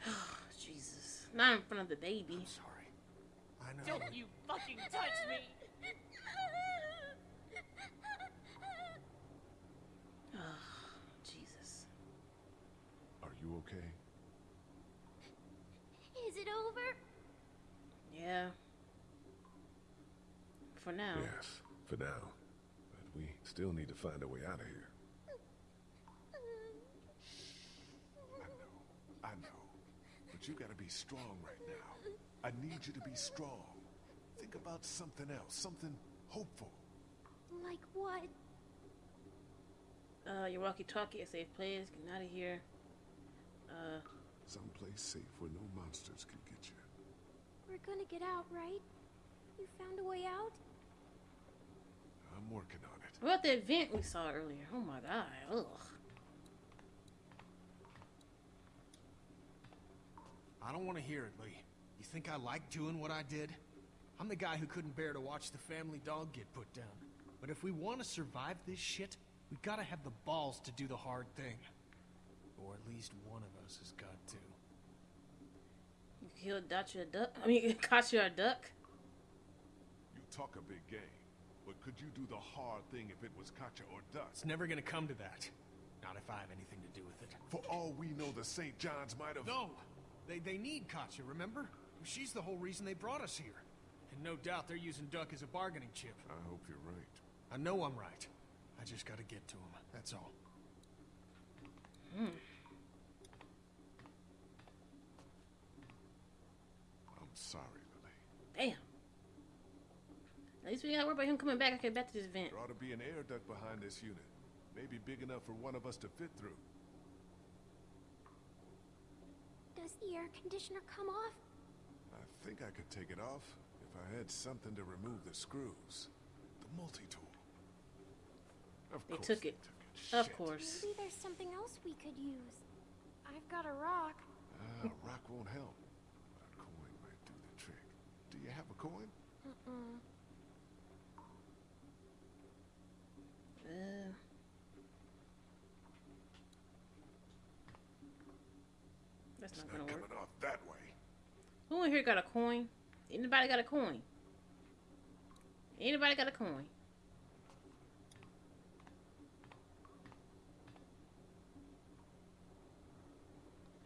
E: <sighs>
A: Jesus. Not in front of the baby.
E: I'm sorry. I know.
F: Don't you fucking touch me. <sighs>
A: Jesus.
B: Are you okay?
H: Is it over?
A: Yeah. For now.
B: Yes, for now. But we still need to find a way out of here. I know, I know. But you gotta be strong right now. I need you to be strong. Think about something else, something hopeful.
H: Like what?
A: Uh, your walkie-talkie, a safe place. Get out of here. Uh,
B: Someplace safe where no monsters can get you.
H: We're gonna get out, right? You found a way out?
B: I'm working on it.
A: what about the event we saw earlier? Oh my god. Ugh.
E: I don't want to hear it, Lee. You think I like doing what I did? I'm the guy who couldn't bear to watch the family dog get put down. But if we want to survive this shit, we gotta have the balls to do the hard thing. Or at least one of us has got to.
A: You killed Dacia a duck. I mean, <laughs> Katjaa a duck.
B: You talk a big game, but could you do the hard thing if it was Katjaa or Duck?
E: It's never gonna come to that. Not if I have anything to do with it.
B: For all we know, the St. Johns might have...
E: No! They, they need Katjaa, remember? She's the whole reason they brought us here. And no doubt they're using Duck as a bargaining chip.
B: I hope you're right.
E: I know I'm right. I just gotta get to him, that's all.
A: Hmm.
B: I'm sorry, Lilly.
A: Damn. At least we gotta worry about him coming back. Okay, back to this vent.
B: There ought to be an air duct behind this unit. Maybe big enough for one of us to fit through.
H: Does the air conditioner come off?
B: I think I could take it off if I had something to remove the screws. The multi-tool. Of
A: They
B: course
A: took
B: they
A: it.
B: Shit.
A: Of course.
H: Maybe there's something else we could use. I've got a rock.
B: Ah, rock won't help. A coin might do the trick. Do you have a coin?
H: Uh-uh.
A: Uh, that's
B: It's
A: not
B: not
A: gonna work.
B: coming off that way.
A: Who in here got a coin? Anybody got a coin? Anybody got a coin?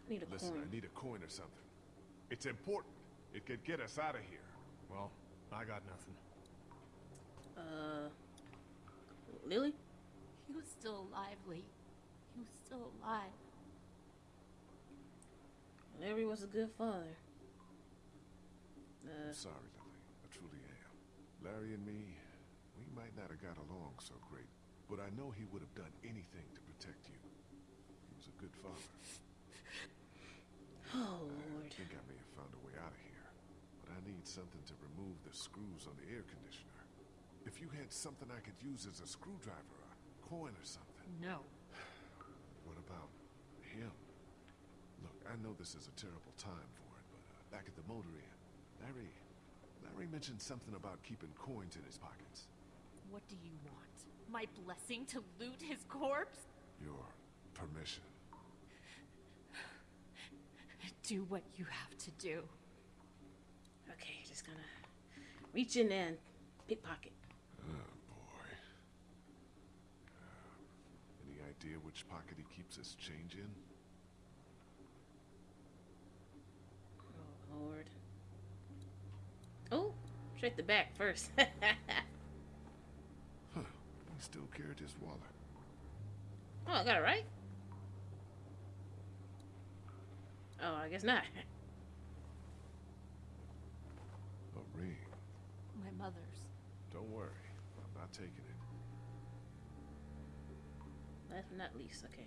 A: I need a
B: Listen,
A: coin.
B: I need a coin or something. It's important. It could get us out of here.
E: Well, I got nothing.
A: Uh, Lilly?
F: He was still alive, Lee. He was still alive.
A: Larry was a good father. Uh,
B: I'm sorry, Lilly. I truly am. Larry and me, we might not have got along so great, but I know he would have done anything to protect you. He was a good father.
A: oh, Lord.
B: I think I may have found a way out of here, but I need something to remove the screws on the air conditioner. If you had something I could use as a screwdriver, a coin or something.
F: No. <sighs>
B: What about him? Look, I know this is a terrible time for it, but uh, back at the motor inn, mentioned something about keeping coins in his pockets.
F: What do you want? My blessing to loot his corpse?
B: Your permission.
F: Do what you have to do.
A: Okay, just gonna reach in and pickpocket.
B: Oh, boy. Uh, any idea which pocket he keeps his change in?
A: Oh, Lord. Check the back first. <laughs>
B: Huh. He still carried his wallet.
A: oh, I got it right? Oh, I guess not.
B: A ring.
F: My mother's.
B: Don't worry. I'm not taking it.
A: Last but not least, okay.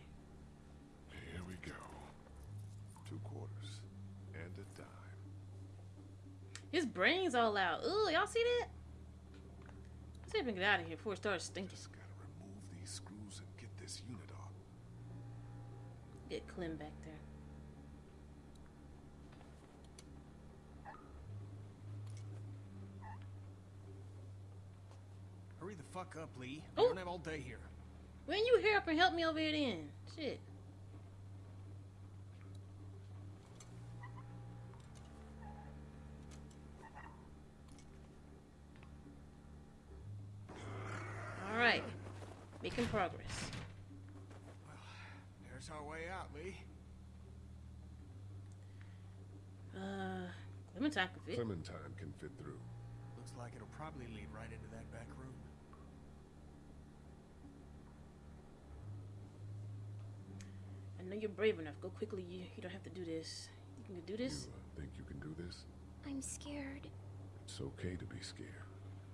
B: Here we go. Two quarters. And a dime.
A: His brain's all out. Ooh, y'all see that? Let's see if we can get out of here before it starts stinking.
B: Just gotta remove these screws and get this unit off.
A: Get Clem back there.
E: Hurry the fuck up, Lee.
A: Oh.
E: We don't have all day here.
A: When you hurry up and help me over here then? Shit. Alright. Making progress.
E: Well, There's our way out, Lee.
A: Uh, Clementine can fit.
B: Clementine can fit through.
E: Looks like it'll probably lead right into that back room.
A: I know you're brave enough. Go quickly. You, you don't have to do this. You can do this?
B: You uh, think you can do this?
H: I'm scared.
B: It's okay to be scared.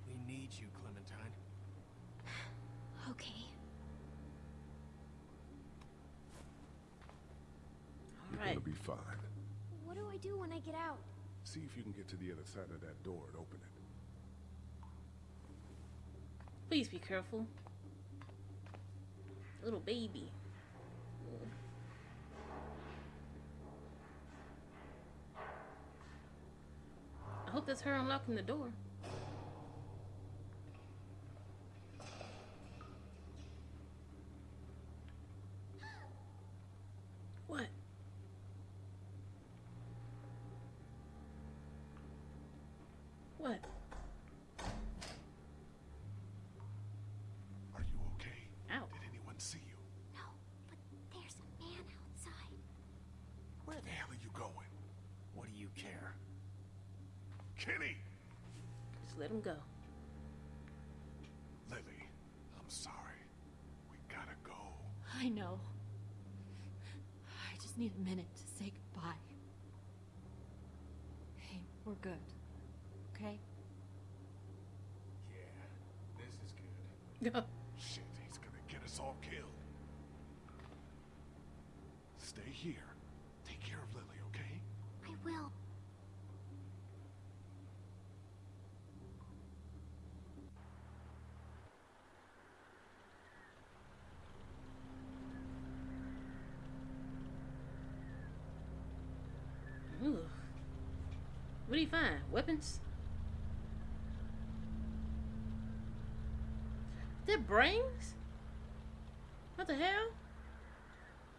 E: We need you, Clementine.
H: Okay.
B: You're
A: Alright.
B: gonna be fine.
H: What do I do when I get out?
B: See if you can get to the other side of that door and open it.
A: Please be careful. Little baby. I hope that's her unlocking the door. What? What?
B: Are you okay?
A: Ow.
B: Did anyone see you?
H: No, but there's a man outside.
B: Where the hell are you going?
E: What do you care?
B: Kenny!
A: Just let him go.
B: Lilly, I'm sorry. We gotta go.
F: I know. I just need a minute to say goodbye. Hey, we're good. Okay?
E: Yeah, this is good. <laughs>
B: Shit, he's gonna get us all killed. Stay here. Take care of Lilly, okay?
H: I will.
A: Ooh. What do you find? Weapons? They're brains? What the hell?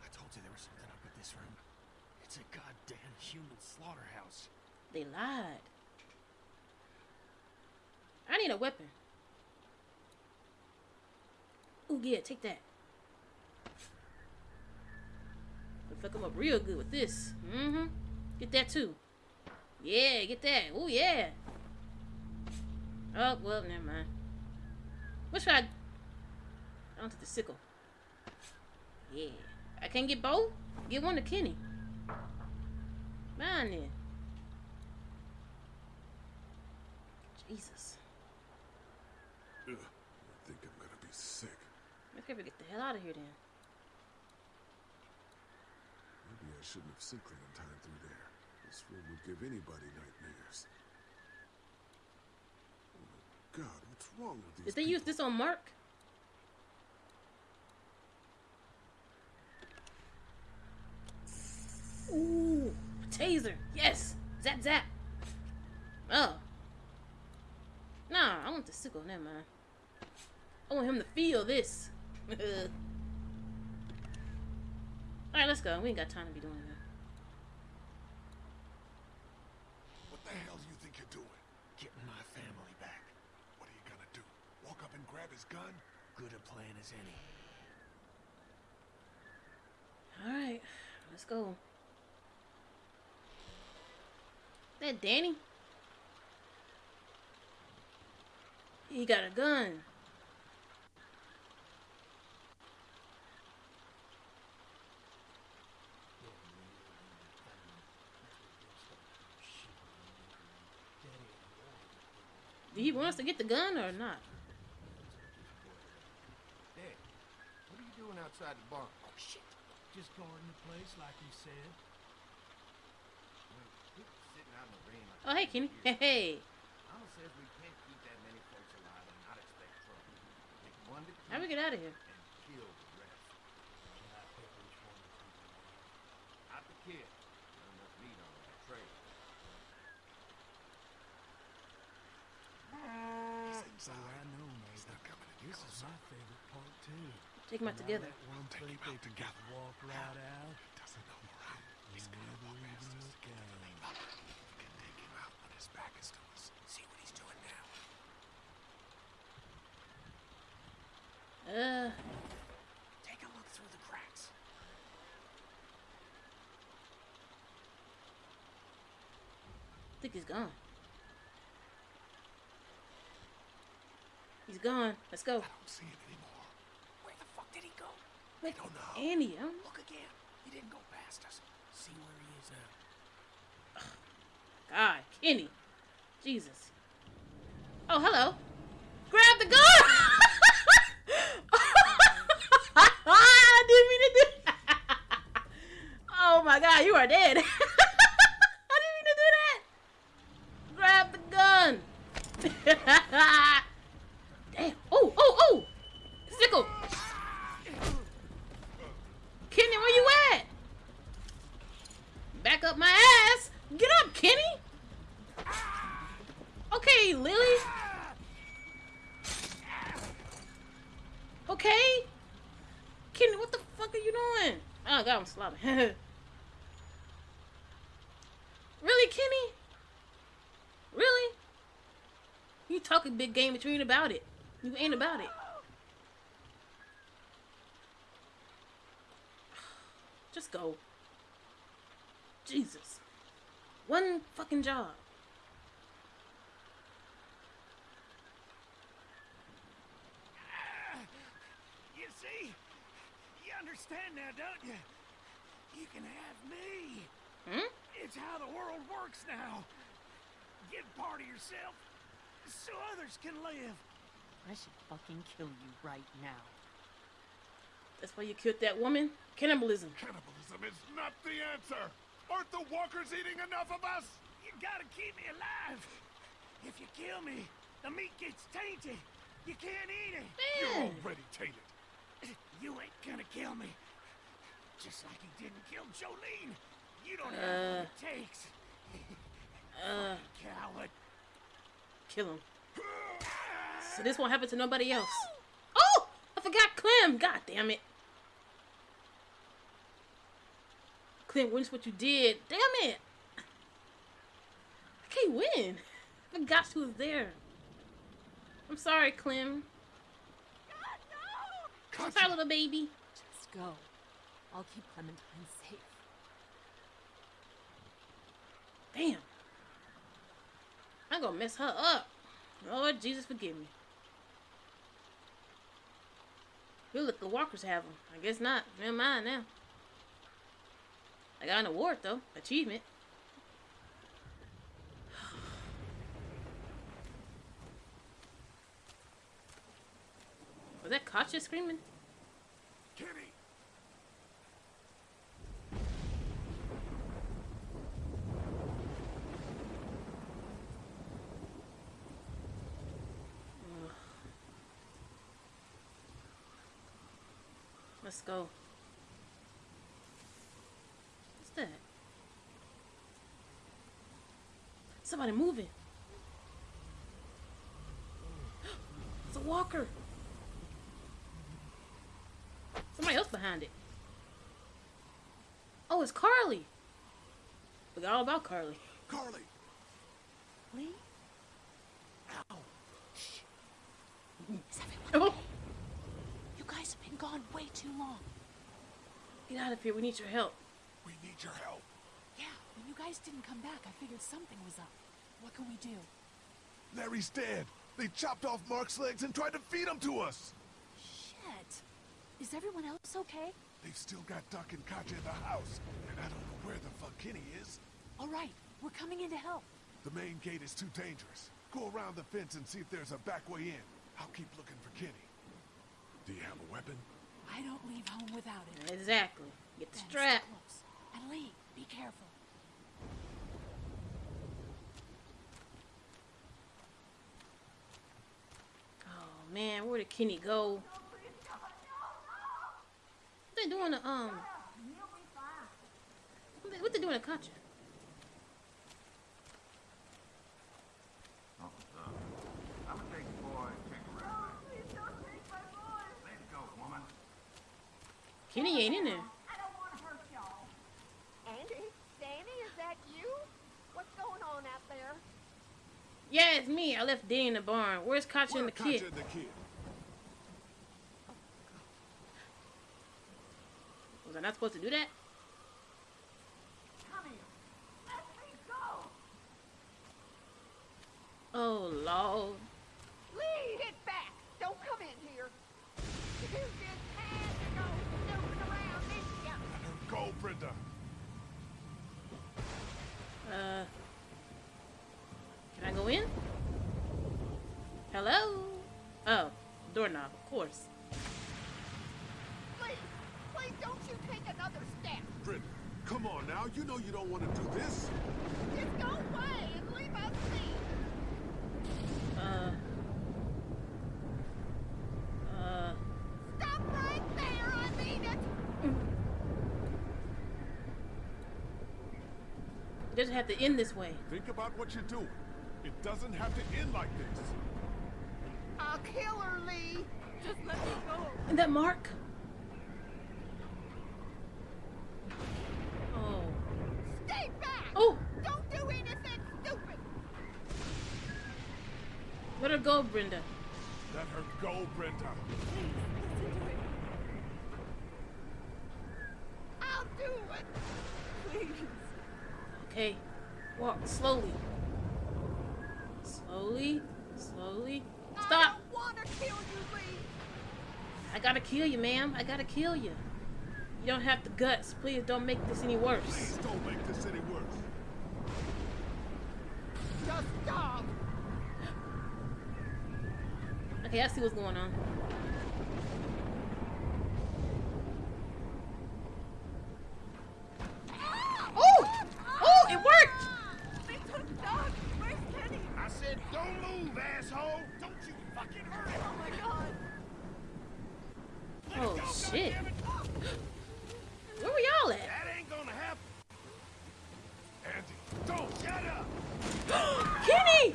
E: I told you there was something up with this room. It's a goddamn human slaughterhouse.
A: They lied. I need a weapon. Ooh, yeah, take that. Fuck him up real good with this. Mm-hmm. Get that too. Yeah, get that. Oh, yeah. Oh, well, never mind. What should I... Take the sickle. Yeah. I can't get both? Get one to Kenny. Mine then. Jesus.
B: Ugh, I think I'm gonna be sick.
A: Let's get the hell out of here then.
B: Maybe I shouldn't have Clementine through there. This room would give anybody nightmares. Oh my god, what's wrong with these
A: Did they use this on Mark? Ooh, taser. Yes. Zap zap. Oh. Nah, I want the sickle. Never mind. I want him to feel this. <laughs> Alright, let's go. We ain't got time to be doing that.
B: What the hell do you think you're doing?
E: Getting my family back.
B: What are you gonna do? Walk
E: Good a plan as any.
A: Alright, let's go. That Danny? He got a gun. He wants to get the gun or not?
M: Dad, what are you doing outside the barn?
E: Oh, shit. Just guarding the place like you said.
M: Sitting out in the rain like
A: Oh, hey, Kenny. Hey, hey.
M: Mama says we can't keep that many folks alive and not expect trouble. One to
A: How we get out of here?
M: and kill the rest. Not the kid. Not enough meat on that trail.
B: He's inside.
E: I know, man.
B: He's not coming any
E: This is my favorite part, too.
A: Take 'em out together.
E: that one
B: Take 'em
E: place
B: out together.
E: just Walk right out.
B: He doesn't know we're out. He's gonna
E: Never
B: walk past
E: even
B: us.
E: look
B: Get to the
E: down.
B: We can take him out when his back is to us. See what he's doing now.
A: Uh,
E: Take a look through the cracks.
A: I think he's gone. He's gone. Let's go.
B: I don't see him anymore.
E: Where the fuck did he go?
A: Wait,
B: don't know.
A: Andy, I don't
E: Look again. He didn't go past us. See where he is now.
A: God, Kenny. Jesus. Oh, hello. Grab the gun! <laughs> I didn't mean to do that. Oh my God, you are dead. <laughs> I didn't mean to do that. Grab the gun. <laughs> Damn. Oh, oh, oh. Sickle. Kenny, where you at? Back up my ass. Get up, Kenny. Okay, Lilly. Okay. Kenny, what the fuck are you doing? Oh, God, I'm sloppy. <laughs> really, Kenny? Really? You talking big game, but you ain't about it. You ain't about it. <sighs> Just go. Jesus. One fucking job.
E: You see? You understand now, don't you? You can have me.
A: Hmm?
E: It's how the world works now. Give part of yourself so others can live.
F: I should fucking kill you right now.
A: That's why you killed that woman? Cannibalism.
B: Cannibalism is not the answer. Aren't the walkers eating enough of us?
E: You gotta keep me alive. If you kill me, the meat gets tainted. You can't eat it.
B: You're already tainted. <clears throat>
E: You ain't gonna kill me. Just like you didn't kill Jolene. You don't have
A: Uh.
E: what it takes.
A: Uh,
E: Coward.
A: kill him. <sighs> So this won't happen to nobody else. Oh! I forgot Clem. God damn it. Witness what you did. Damn it. I can't win? <laughs> I forgot she was there. I'm sorry, Clem. I'm sorry, little baby.
F: Just go. I'll keep Clementine safe.
A: Damn. I'm gonna mess her up. Lord Jesus, forgive me. Who let the walkers have them? I guess not. Never mind now. I got an award though. Achievement. Was that Katjaa screaming? Let's go. What's that? Somebody moving. It's a walker. Somebody else behind it. Oh, it's Carley. Forgot all about Carley.
B: Carley!
I: Lee?
A: Is everyone? Oh.
I: You guys have been gone way too long.
A: Get out of here. We need your help.
B: We need your help.
I: Yeah, when you guys didn't come back, I figured something was up. What can we do?
B: Larry's dead. They chopped off Mark's legs and tried to feed him to us.
I: Shit. Is everyone else okay?
B: They've still got Duck and Katjaa in the house, and I don't know where the fuck Kenny is.
I: All right, we're coming in to help.
B: The main gate is too dangerous. Go around the fence and see if there's a back way in. I'll keep looking for Kenny. Do you have a weapon?
I: I don't leave home without it.
A: Exactly. Get the
I: Then
A: strap.
I: close. And Lee, be careful.
A: Oh man, where did Kenny go? What they doing to um? What they, what they doing to Katjaa?
M: I'm gonna take the boy and take a ride. Please don't take my boy. Let go, woman.
A: Kenny ain't in there.
Q: Andy? Danny, is that you? What's going on out there?
A: Yeah, it's me. I left Danny in the barn. Where's Katjaa and the
B: Katjaa
A: kid?
B: the kid.
A: Was I not supposed to do that?
Q: Come here. Let me go.
A: Oh lord.
Q: Lee, get back. Don't come in here. You just had to go snooping around, didn't ya?
B: Go, Brenda.
A: Uh, can I go in? Hello? Oh, doorknob, of course.
Q: Please, please don't you take another step.
B: Brenda, come on now. You know you don't want to do this.
Q: Just go away and leave us be.
A: Uh. Uh.
Q: Stop right there, I mean it.
A: It doesn't have to end this way.
B: Think about what you're doing. It doesn't have to end like this.
Q: I'll kill her, Lee. Just let me go.
A: And that mark? Oh.
Q: Stay back.
A: Oh!
Q: Don't do anything stupid.
A: Let her go, Brenda.
B: Let her go, Brenda.
Q: I'll do it. Please.
A: Okay. Walk slowly. Slowly. Slowly.
Q: I
A: Stop!
Q: want to kill you, Lee.
A: I gotta kill you, ma'am. I gotta kill you. You don't have the guts. Please don't make this any worse.
B: Please don't make this any worse.
Q: Just stop.
A: Okay, I see what's going on. Oh! Oh, it worked!
Q: They took Doug. Where's Kenny?
O: I said, don't move, asshole! Don't you fucking hurt him!
Q: Oh my god.
A: Oh, shit. Where were y'all at?
O: That ain't gonna happen!
B: Andy, don't!
O: Shut up! <gasps>
A: Kenny!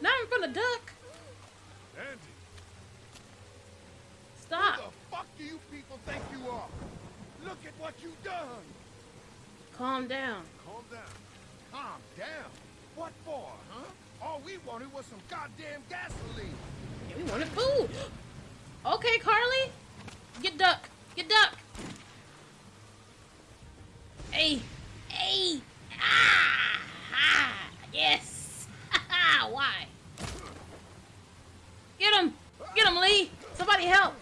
A: Not in front of Duck.
B: Andy!
A: Stop.
O: Who the fuck do you people think you are? Look at what you done!
A: Calm down.
B: Calm down.
M: calm down. What for, huh? All we wanted was some goddamn gasoline.
A: Yeah, we wanted food. <gasps> Okay, Carley. Get duck. Get duck. Hey. Hey. Ah. ah. Yes. <laughs> Why? Get him. Get him, Lee. Somebody help.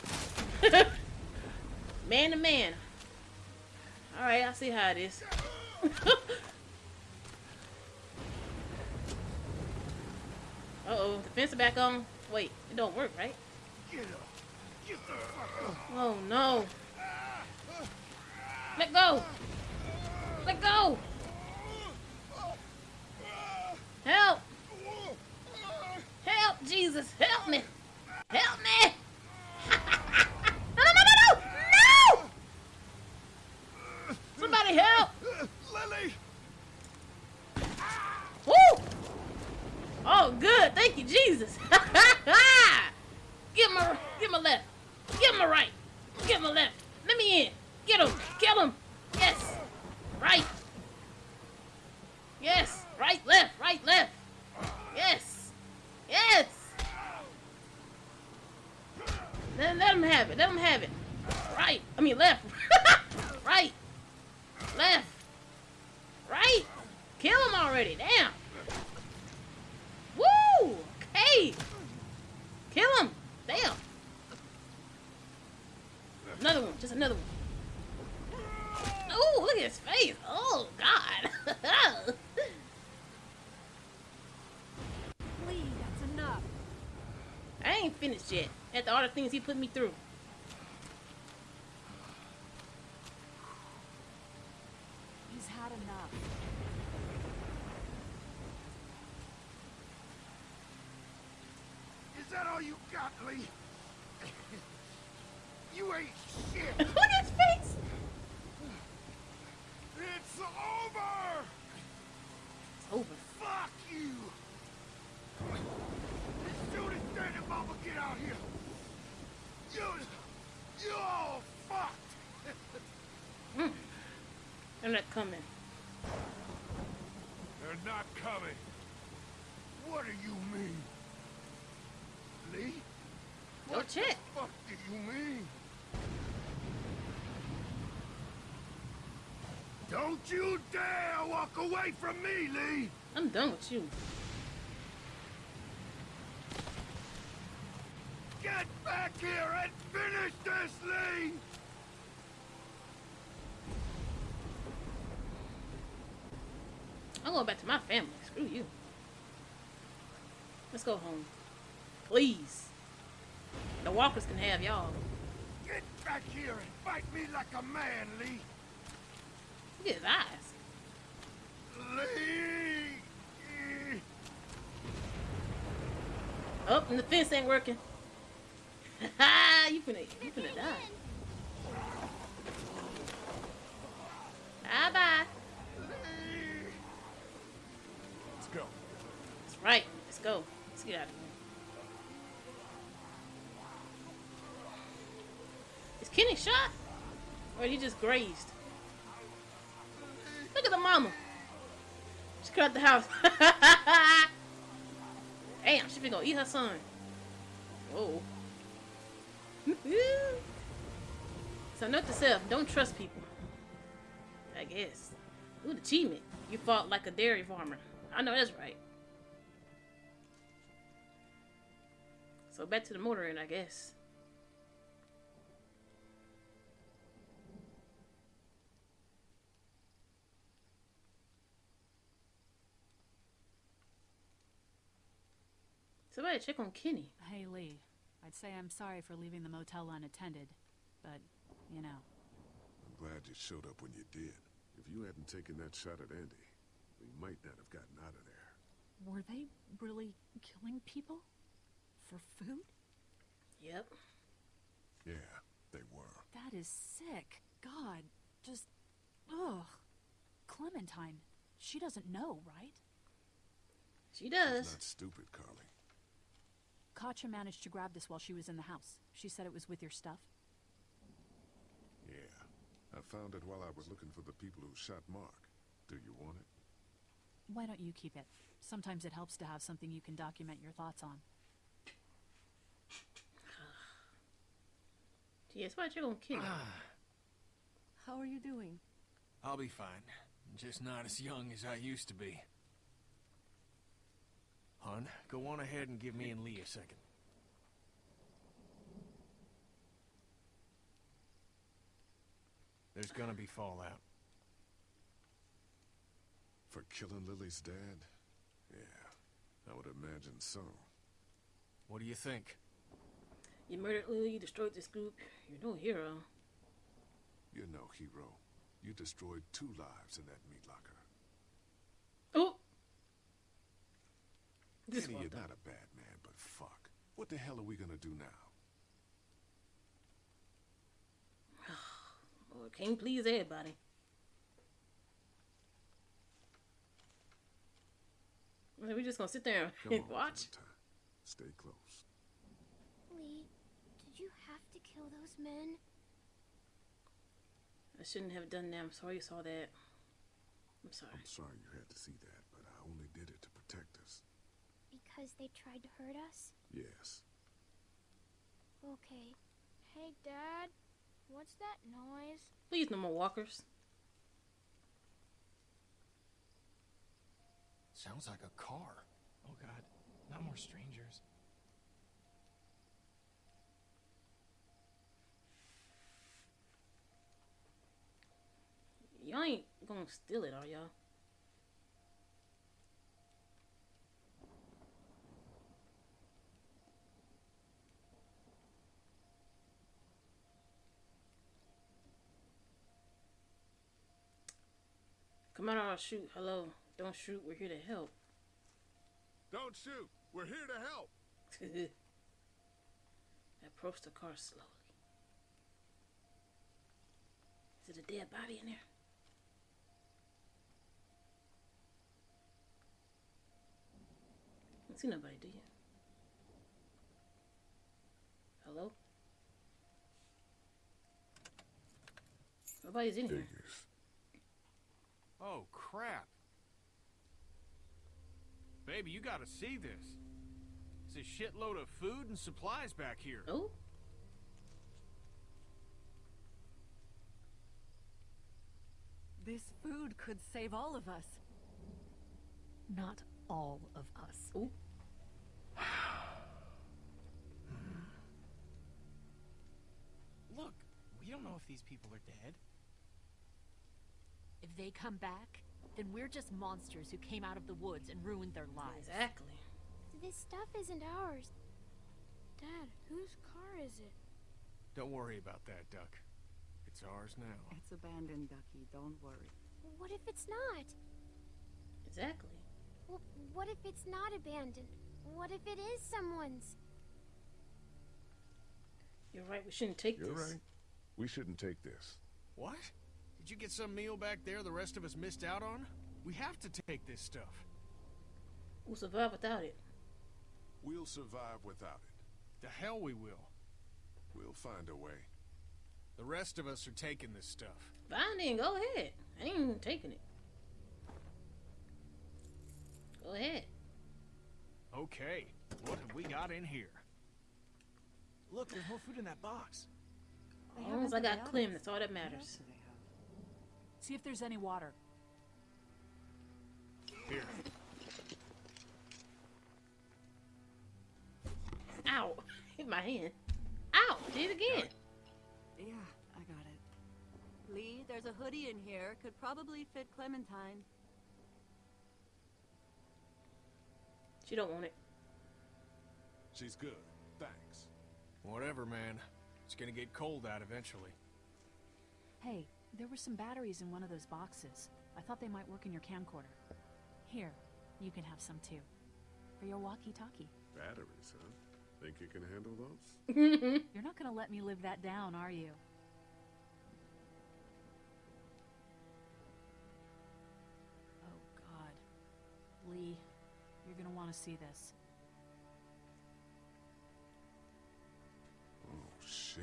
A: <laughs> man to man. Alright, I see how it is. <laughs> Uh-oh, the fence is back on. Wait, it don't work, right? Oh no. Let go! Let go! Help! Help, Jesus! Help me! Help me! <laughs> no, no, no, no, no! No! Somebody help!
M: Lilly!
A: Woo! Oh, good. Thank you, Jesus. <laughs> get give him a left. Get a right. Him a left. Let me in. Get him. Kill him. Yes. Right. Yes. Right, left. Right, left. Yes. Yes. Let, let him have it. Let him have it. Right. I mean, left. <laughs> right. Left. Right. Kill him already. Damn. Okay. Kill him. Damn. Another one. Just another one. Oh, look at his face. Oh, God. <laughs>
G: Lee, that's enough.
A: I ain't finished yet. After all the things he put me through.
G: He's had enough.
M: Is that all you got, Lee? <laughs> you ain't shit. <laughs>
A: Look at his face.
M: It's over.
A: It's over.
M: Fuck you. Soon as Dad and Mama get out here, you, you all fucked.
A: Mm. <laughs> They're not coming.
M: They're not coming. What do you mean? Lee?
A: Go oh,
M: What
A: check.
M: the fuck do you mean? Don't you dare walk away from me, Lee!
A: I'm done with you.
M: Get back here and finish this, Lee!
A: I'm going back to my family. Screw you. Let's go home. Please. The walkers can have y'all.
M: Get back here and fight me like a man, Lee!
A: Look at his eyes.
M: Lee!
A: Oh, and the fence ain't working. Ha <laughs> you finna, you finna die. Bye bye.
B: Let's go.
A: That's right. Let's go. Let's get out of here. Kenny shot? Or he just grazed? Look at the mama. She cut the house. <laughs> Damn, she been gonna eat her son. Whoa. <laughs> so note to self, don't trust people. I guess. Ooh, achievement. You fought like a dairy farmer. I know that's right. So back to the motor inn, I guess. Somebody check on Kenny.
I: Hey, Lee. I'd say I'm sorry for leaving the motel unattended, but, you know.
B: I'm glad you showed up when you did. If you hadn't taken that shot at Andy, we might not have gotten out of there.
I: Were they really killing people? For food?
A: Yep.
B: Yeah, they were.
I: That is sick. God, just. Ugh. Clementine. She doesn't know, right?
A: She does.
B: She's not stupid, Carley.
I: Katjaa managed to grab this while she was in the house. She said it was with your stuff.
B: Yeah. I found it while I was looking for the people who shot Mark. Do you want it?
I: Why don't you keep it? Sometimes it helps to have something you can document your thoughts on. <sighs>
A: Yes, why you gonna kill him? <sighs>
G: How are you doing?
E: I'll be fine. Just not as young as I used to be. Hun, go on ahead and give me and Lee a second. There's gonna be fallout.
B: For killing Lilly's dad? Yeah, I would imagine so.
E: What do you think?
A: You murdered Lilly, you destroyed this group. You're no hero.
B: You're no hero. You destroyed two lives in that meat locker.
A: Oh! This
B: Kenny, you're
A: fucked
B: not a bad man, but fuck. What the hell are we gonna do now? <sighs>
A: Oh, can't please everybody. Well, we just gonna sit there
B: Come
A: and <laughs>
B: on,
A: watch.
B: Clementine. Stay close.
H: Lee, did you have to kill those men?
A: I shouldn't have done that. I'm sorry you saw that. I'm sorry.
B: I'm sorry you had to see that, but I only did it to protect us.
H: Because they tried to hurt us?
B: Yes.
H: Okay.
K: Hey, Dad. What's that noise?
A: Please, no more walkers.
E: Sounds like a car.
L: Oh god, not more strangers.
A: Y'all ain't gonna steal it, are y'all? Come on, I'll shoot. Hello. Don't shoot. We're here to help.
B: Don't shoot. We're here to help. <laughs>
A: Approach the car slowly. Is it a dead body in there? Don't see nobody, do you? Hello? Nobody's in here.
B: Figures.
E: Oh, crap. Baby, you gotta see this. It's a shitload of food and supplies back here.
A: Oh?
G: This food could save all of us. Not all of us.
A: Oh. <sighs>
L: Look, we don't know if these people are dead.
F: If they come back, then we're just monsters who came out of the woods and ruined their lives.
A: Exactly.
K: This stuff isn't ours. Dad, whose car is it?
E: Don't worry about that, Duck. It's ours now.
G: It's abandoned, Ducky. Don't worry.
H: What if it's not?
A: Exactly.
H: Well, what if it's not abandoned? What if it is someone's?
A: You're right. We shouldn't take
B: You're
A: this.
B: right. We shouldn't take this.
E: What? Did you get some meal back there the rest of us missed out on? We have to take this stuff.
A: We'll survive without it.
B: We'll survive without it.
E: The hell we will.
B: We'll find a way.
E: The rest of us are taking this stuff.
A: Fine then, go ahead. I ain't even taking it. Go ahead.
E: Okay, what have we got in here?
L: Look, there's more food in that box.
A: As long as I got Clem, that's all that matters.
I: See if there's any water.
E: Here.
A: Ow! <laughs> Hit my hand. Ow! Did it again.
G: Yeah, I got it.
R: Lee, there's a hoodie in here. Could probably fit Clementine.
A: She don't want it.
B: She's good. Thanks.
E: Whatever, man. It's gonna get cold out eventually.
I: Hey, there were some batteries in one of those boxes. I thought they might work in your camcorder. Here, you can have some too. For your walkie-talkie.
B: Batteries, huh? Think you can handle those? <laughs>
I: You're not gonna let me live that down, are you? Oh, God. Lee, you're gonna want to see this.
B: Oh, shit.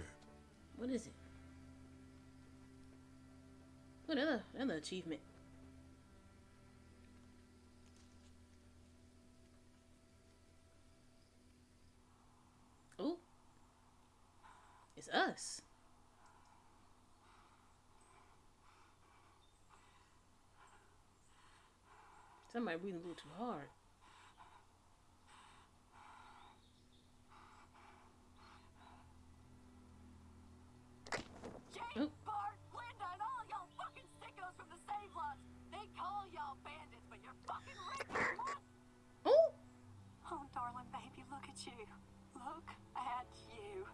A: What is it? Ooh, another, another achievement. Oh, It's us. Somebody breathing a little too hard.
S: Bandits, but you're fucking racist.
A: Oh!
S: Oh, darling baby, look at you. Look at you.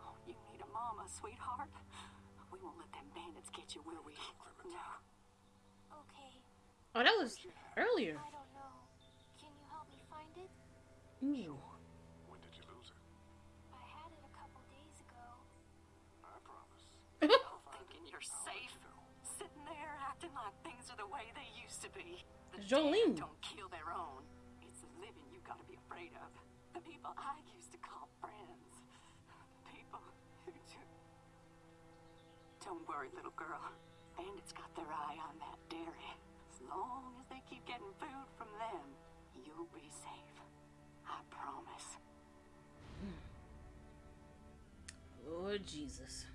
S: Oh, you need a mama, sweetheart. We won't let them bandits get you, will we? No.
H: Okay,
A: Oh, that was earlier.
H: I don't know. Can you help me find it?
A: Ooh.
B: When
S: acting like things are the way they used to be. The
A: Jolene.
S: don't kill their own. It's the living you gotta be afraid of. The people I used to call friends. The people who took. Don't worry, little girl. Bandits got their eye on that dairy. As long as they keep getting food from them, you'll be safe. I promise. Hmm.
A: Lord Jesus.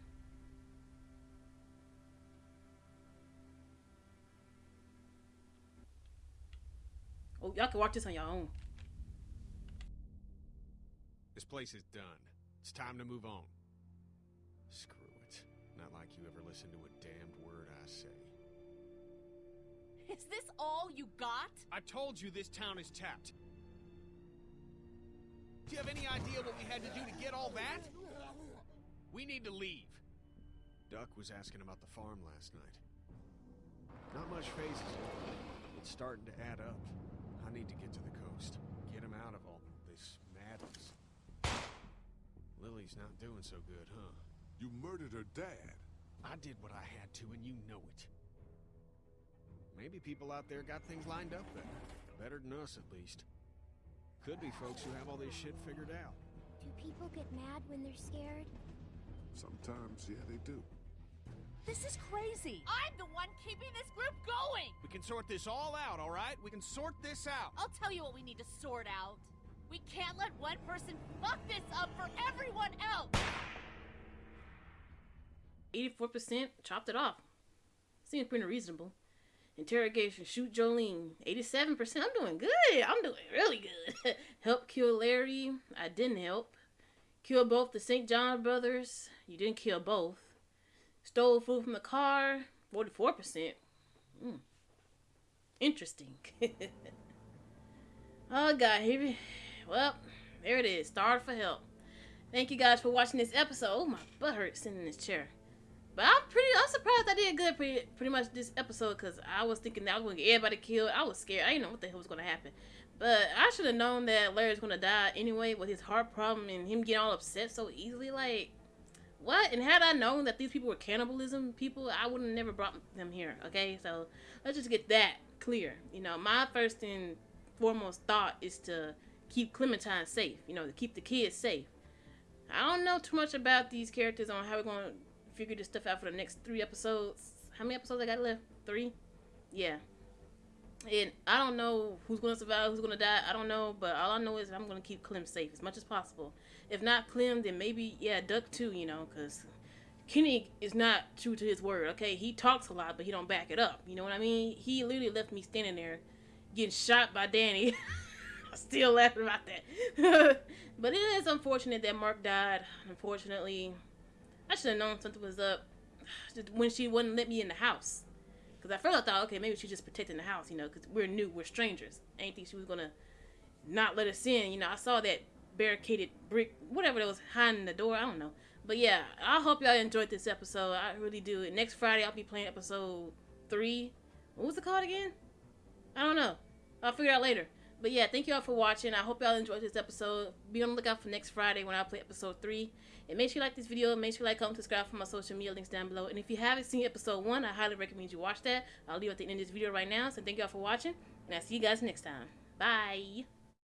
A: Oh, y'all can watch this on your own.
E: This place is done. It's time to move on. Screw it. Not like you ever listen to a damned word I say.
F: Is this all you got?
E: I told you this town is tapped. Do you have any idea what we had to do to get all that? We need to leave. Duck was asking about the farm last night. Not much phases. It's starting to add up. I need to get to the coast. Get him out of all this madness. Lilly's not doing so good, huh?
B: You murdered her dad.
E: I did what I had to, and you know it. Maybe people out there got things lined up better. Better than us, at least. Could be folks who have all this shit figured out.
H: Do people get mad when they're scared?
B: Sometimes, yeah, they do.
F: This is crazy. I'm the one keeping this group going.
E: We can sort this all out, all right? We can sort this out.
F: I'll tell you what we need to sort out. We can't let one person fuck this up for everyone else.
A: 84% chopped it off. Seems pretty reasonable. Interrogation, shoot Jolene. 87%. I'm doing good. I'm doing really good. <laughs> help kill Larry. I didn't help. Kill both the St. John brothers. You didn't kill both. Stole food from the car. 44%. Mm. Interesting. <laughs> oh, God. Here we... Well, there it is. Starved for help. Thank you guys for watching this episode. Oh, my butt hurts sitting in this chair. But I'm pretty, I'm surprised I did good pretty, pretty much this episode because I was thinking that I was going to get everybody killed. I was scared. I didn't know what the hell was going to happen. But I should have known that Larry's going to die anyway with his heart problem and him getting all upset so easily. Like, what? And had I known that these people were cannibalism people, I would have never brought them here. Okay, so let's just get that clear. You know, my first and foremost thought is to keep Clementine safe. You know, to keep the kids safe. I don't know too much about these characters on how we're going to figure this stuff out for the next three episodes. How many episodes I got left? Three? Yeah. And I don't know who's going to survive, who's going to die. I don't know, but all I know is I'm going to keep Clem safe as much as possible. If not Clem, then maybe, yeah, Duck too, you know, because Kenny is not true to his word, okay? He talks a lot, but he don't back it up. You know what I mean? He literally left me standing there getting shot by Danny. <laughs> Still laughing about that. <laughs> but it is unfortunate that Mark died. Unfortunately, I should have known something was up <sighs> when she wouldn't let me in the house. Because at first I thought, okay, maybe she's just protecting the house, you know, because we're new, we're strangers. I think she was going to not let us in. You know, I saw that barricaded brick, whatever that was hiding the door. I don't know. But yeah, I hope y'all enjoyed this episode. I really do. Next Friday, I'll be playing episode three. What was it called again? I don't know. I'll figure out later. But yeah, thank you all for watching. I hope y'all enjoyed this episode. Be on the lookout for next Friday when I play episode 3. And make sure you like this video. Make sure you like, comment, subscribe for my social media links down below. And if you haven't seen episode 1, I highly recommend you watch that. I'll leave at the end of this video right now. So thank you all for watching. And I'll see you guys next time. Bye.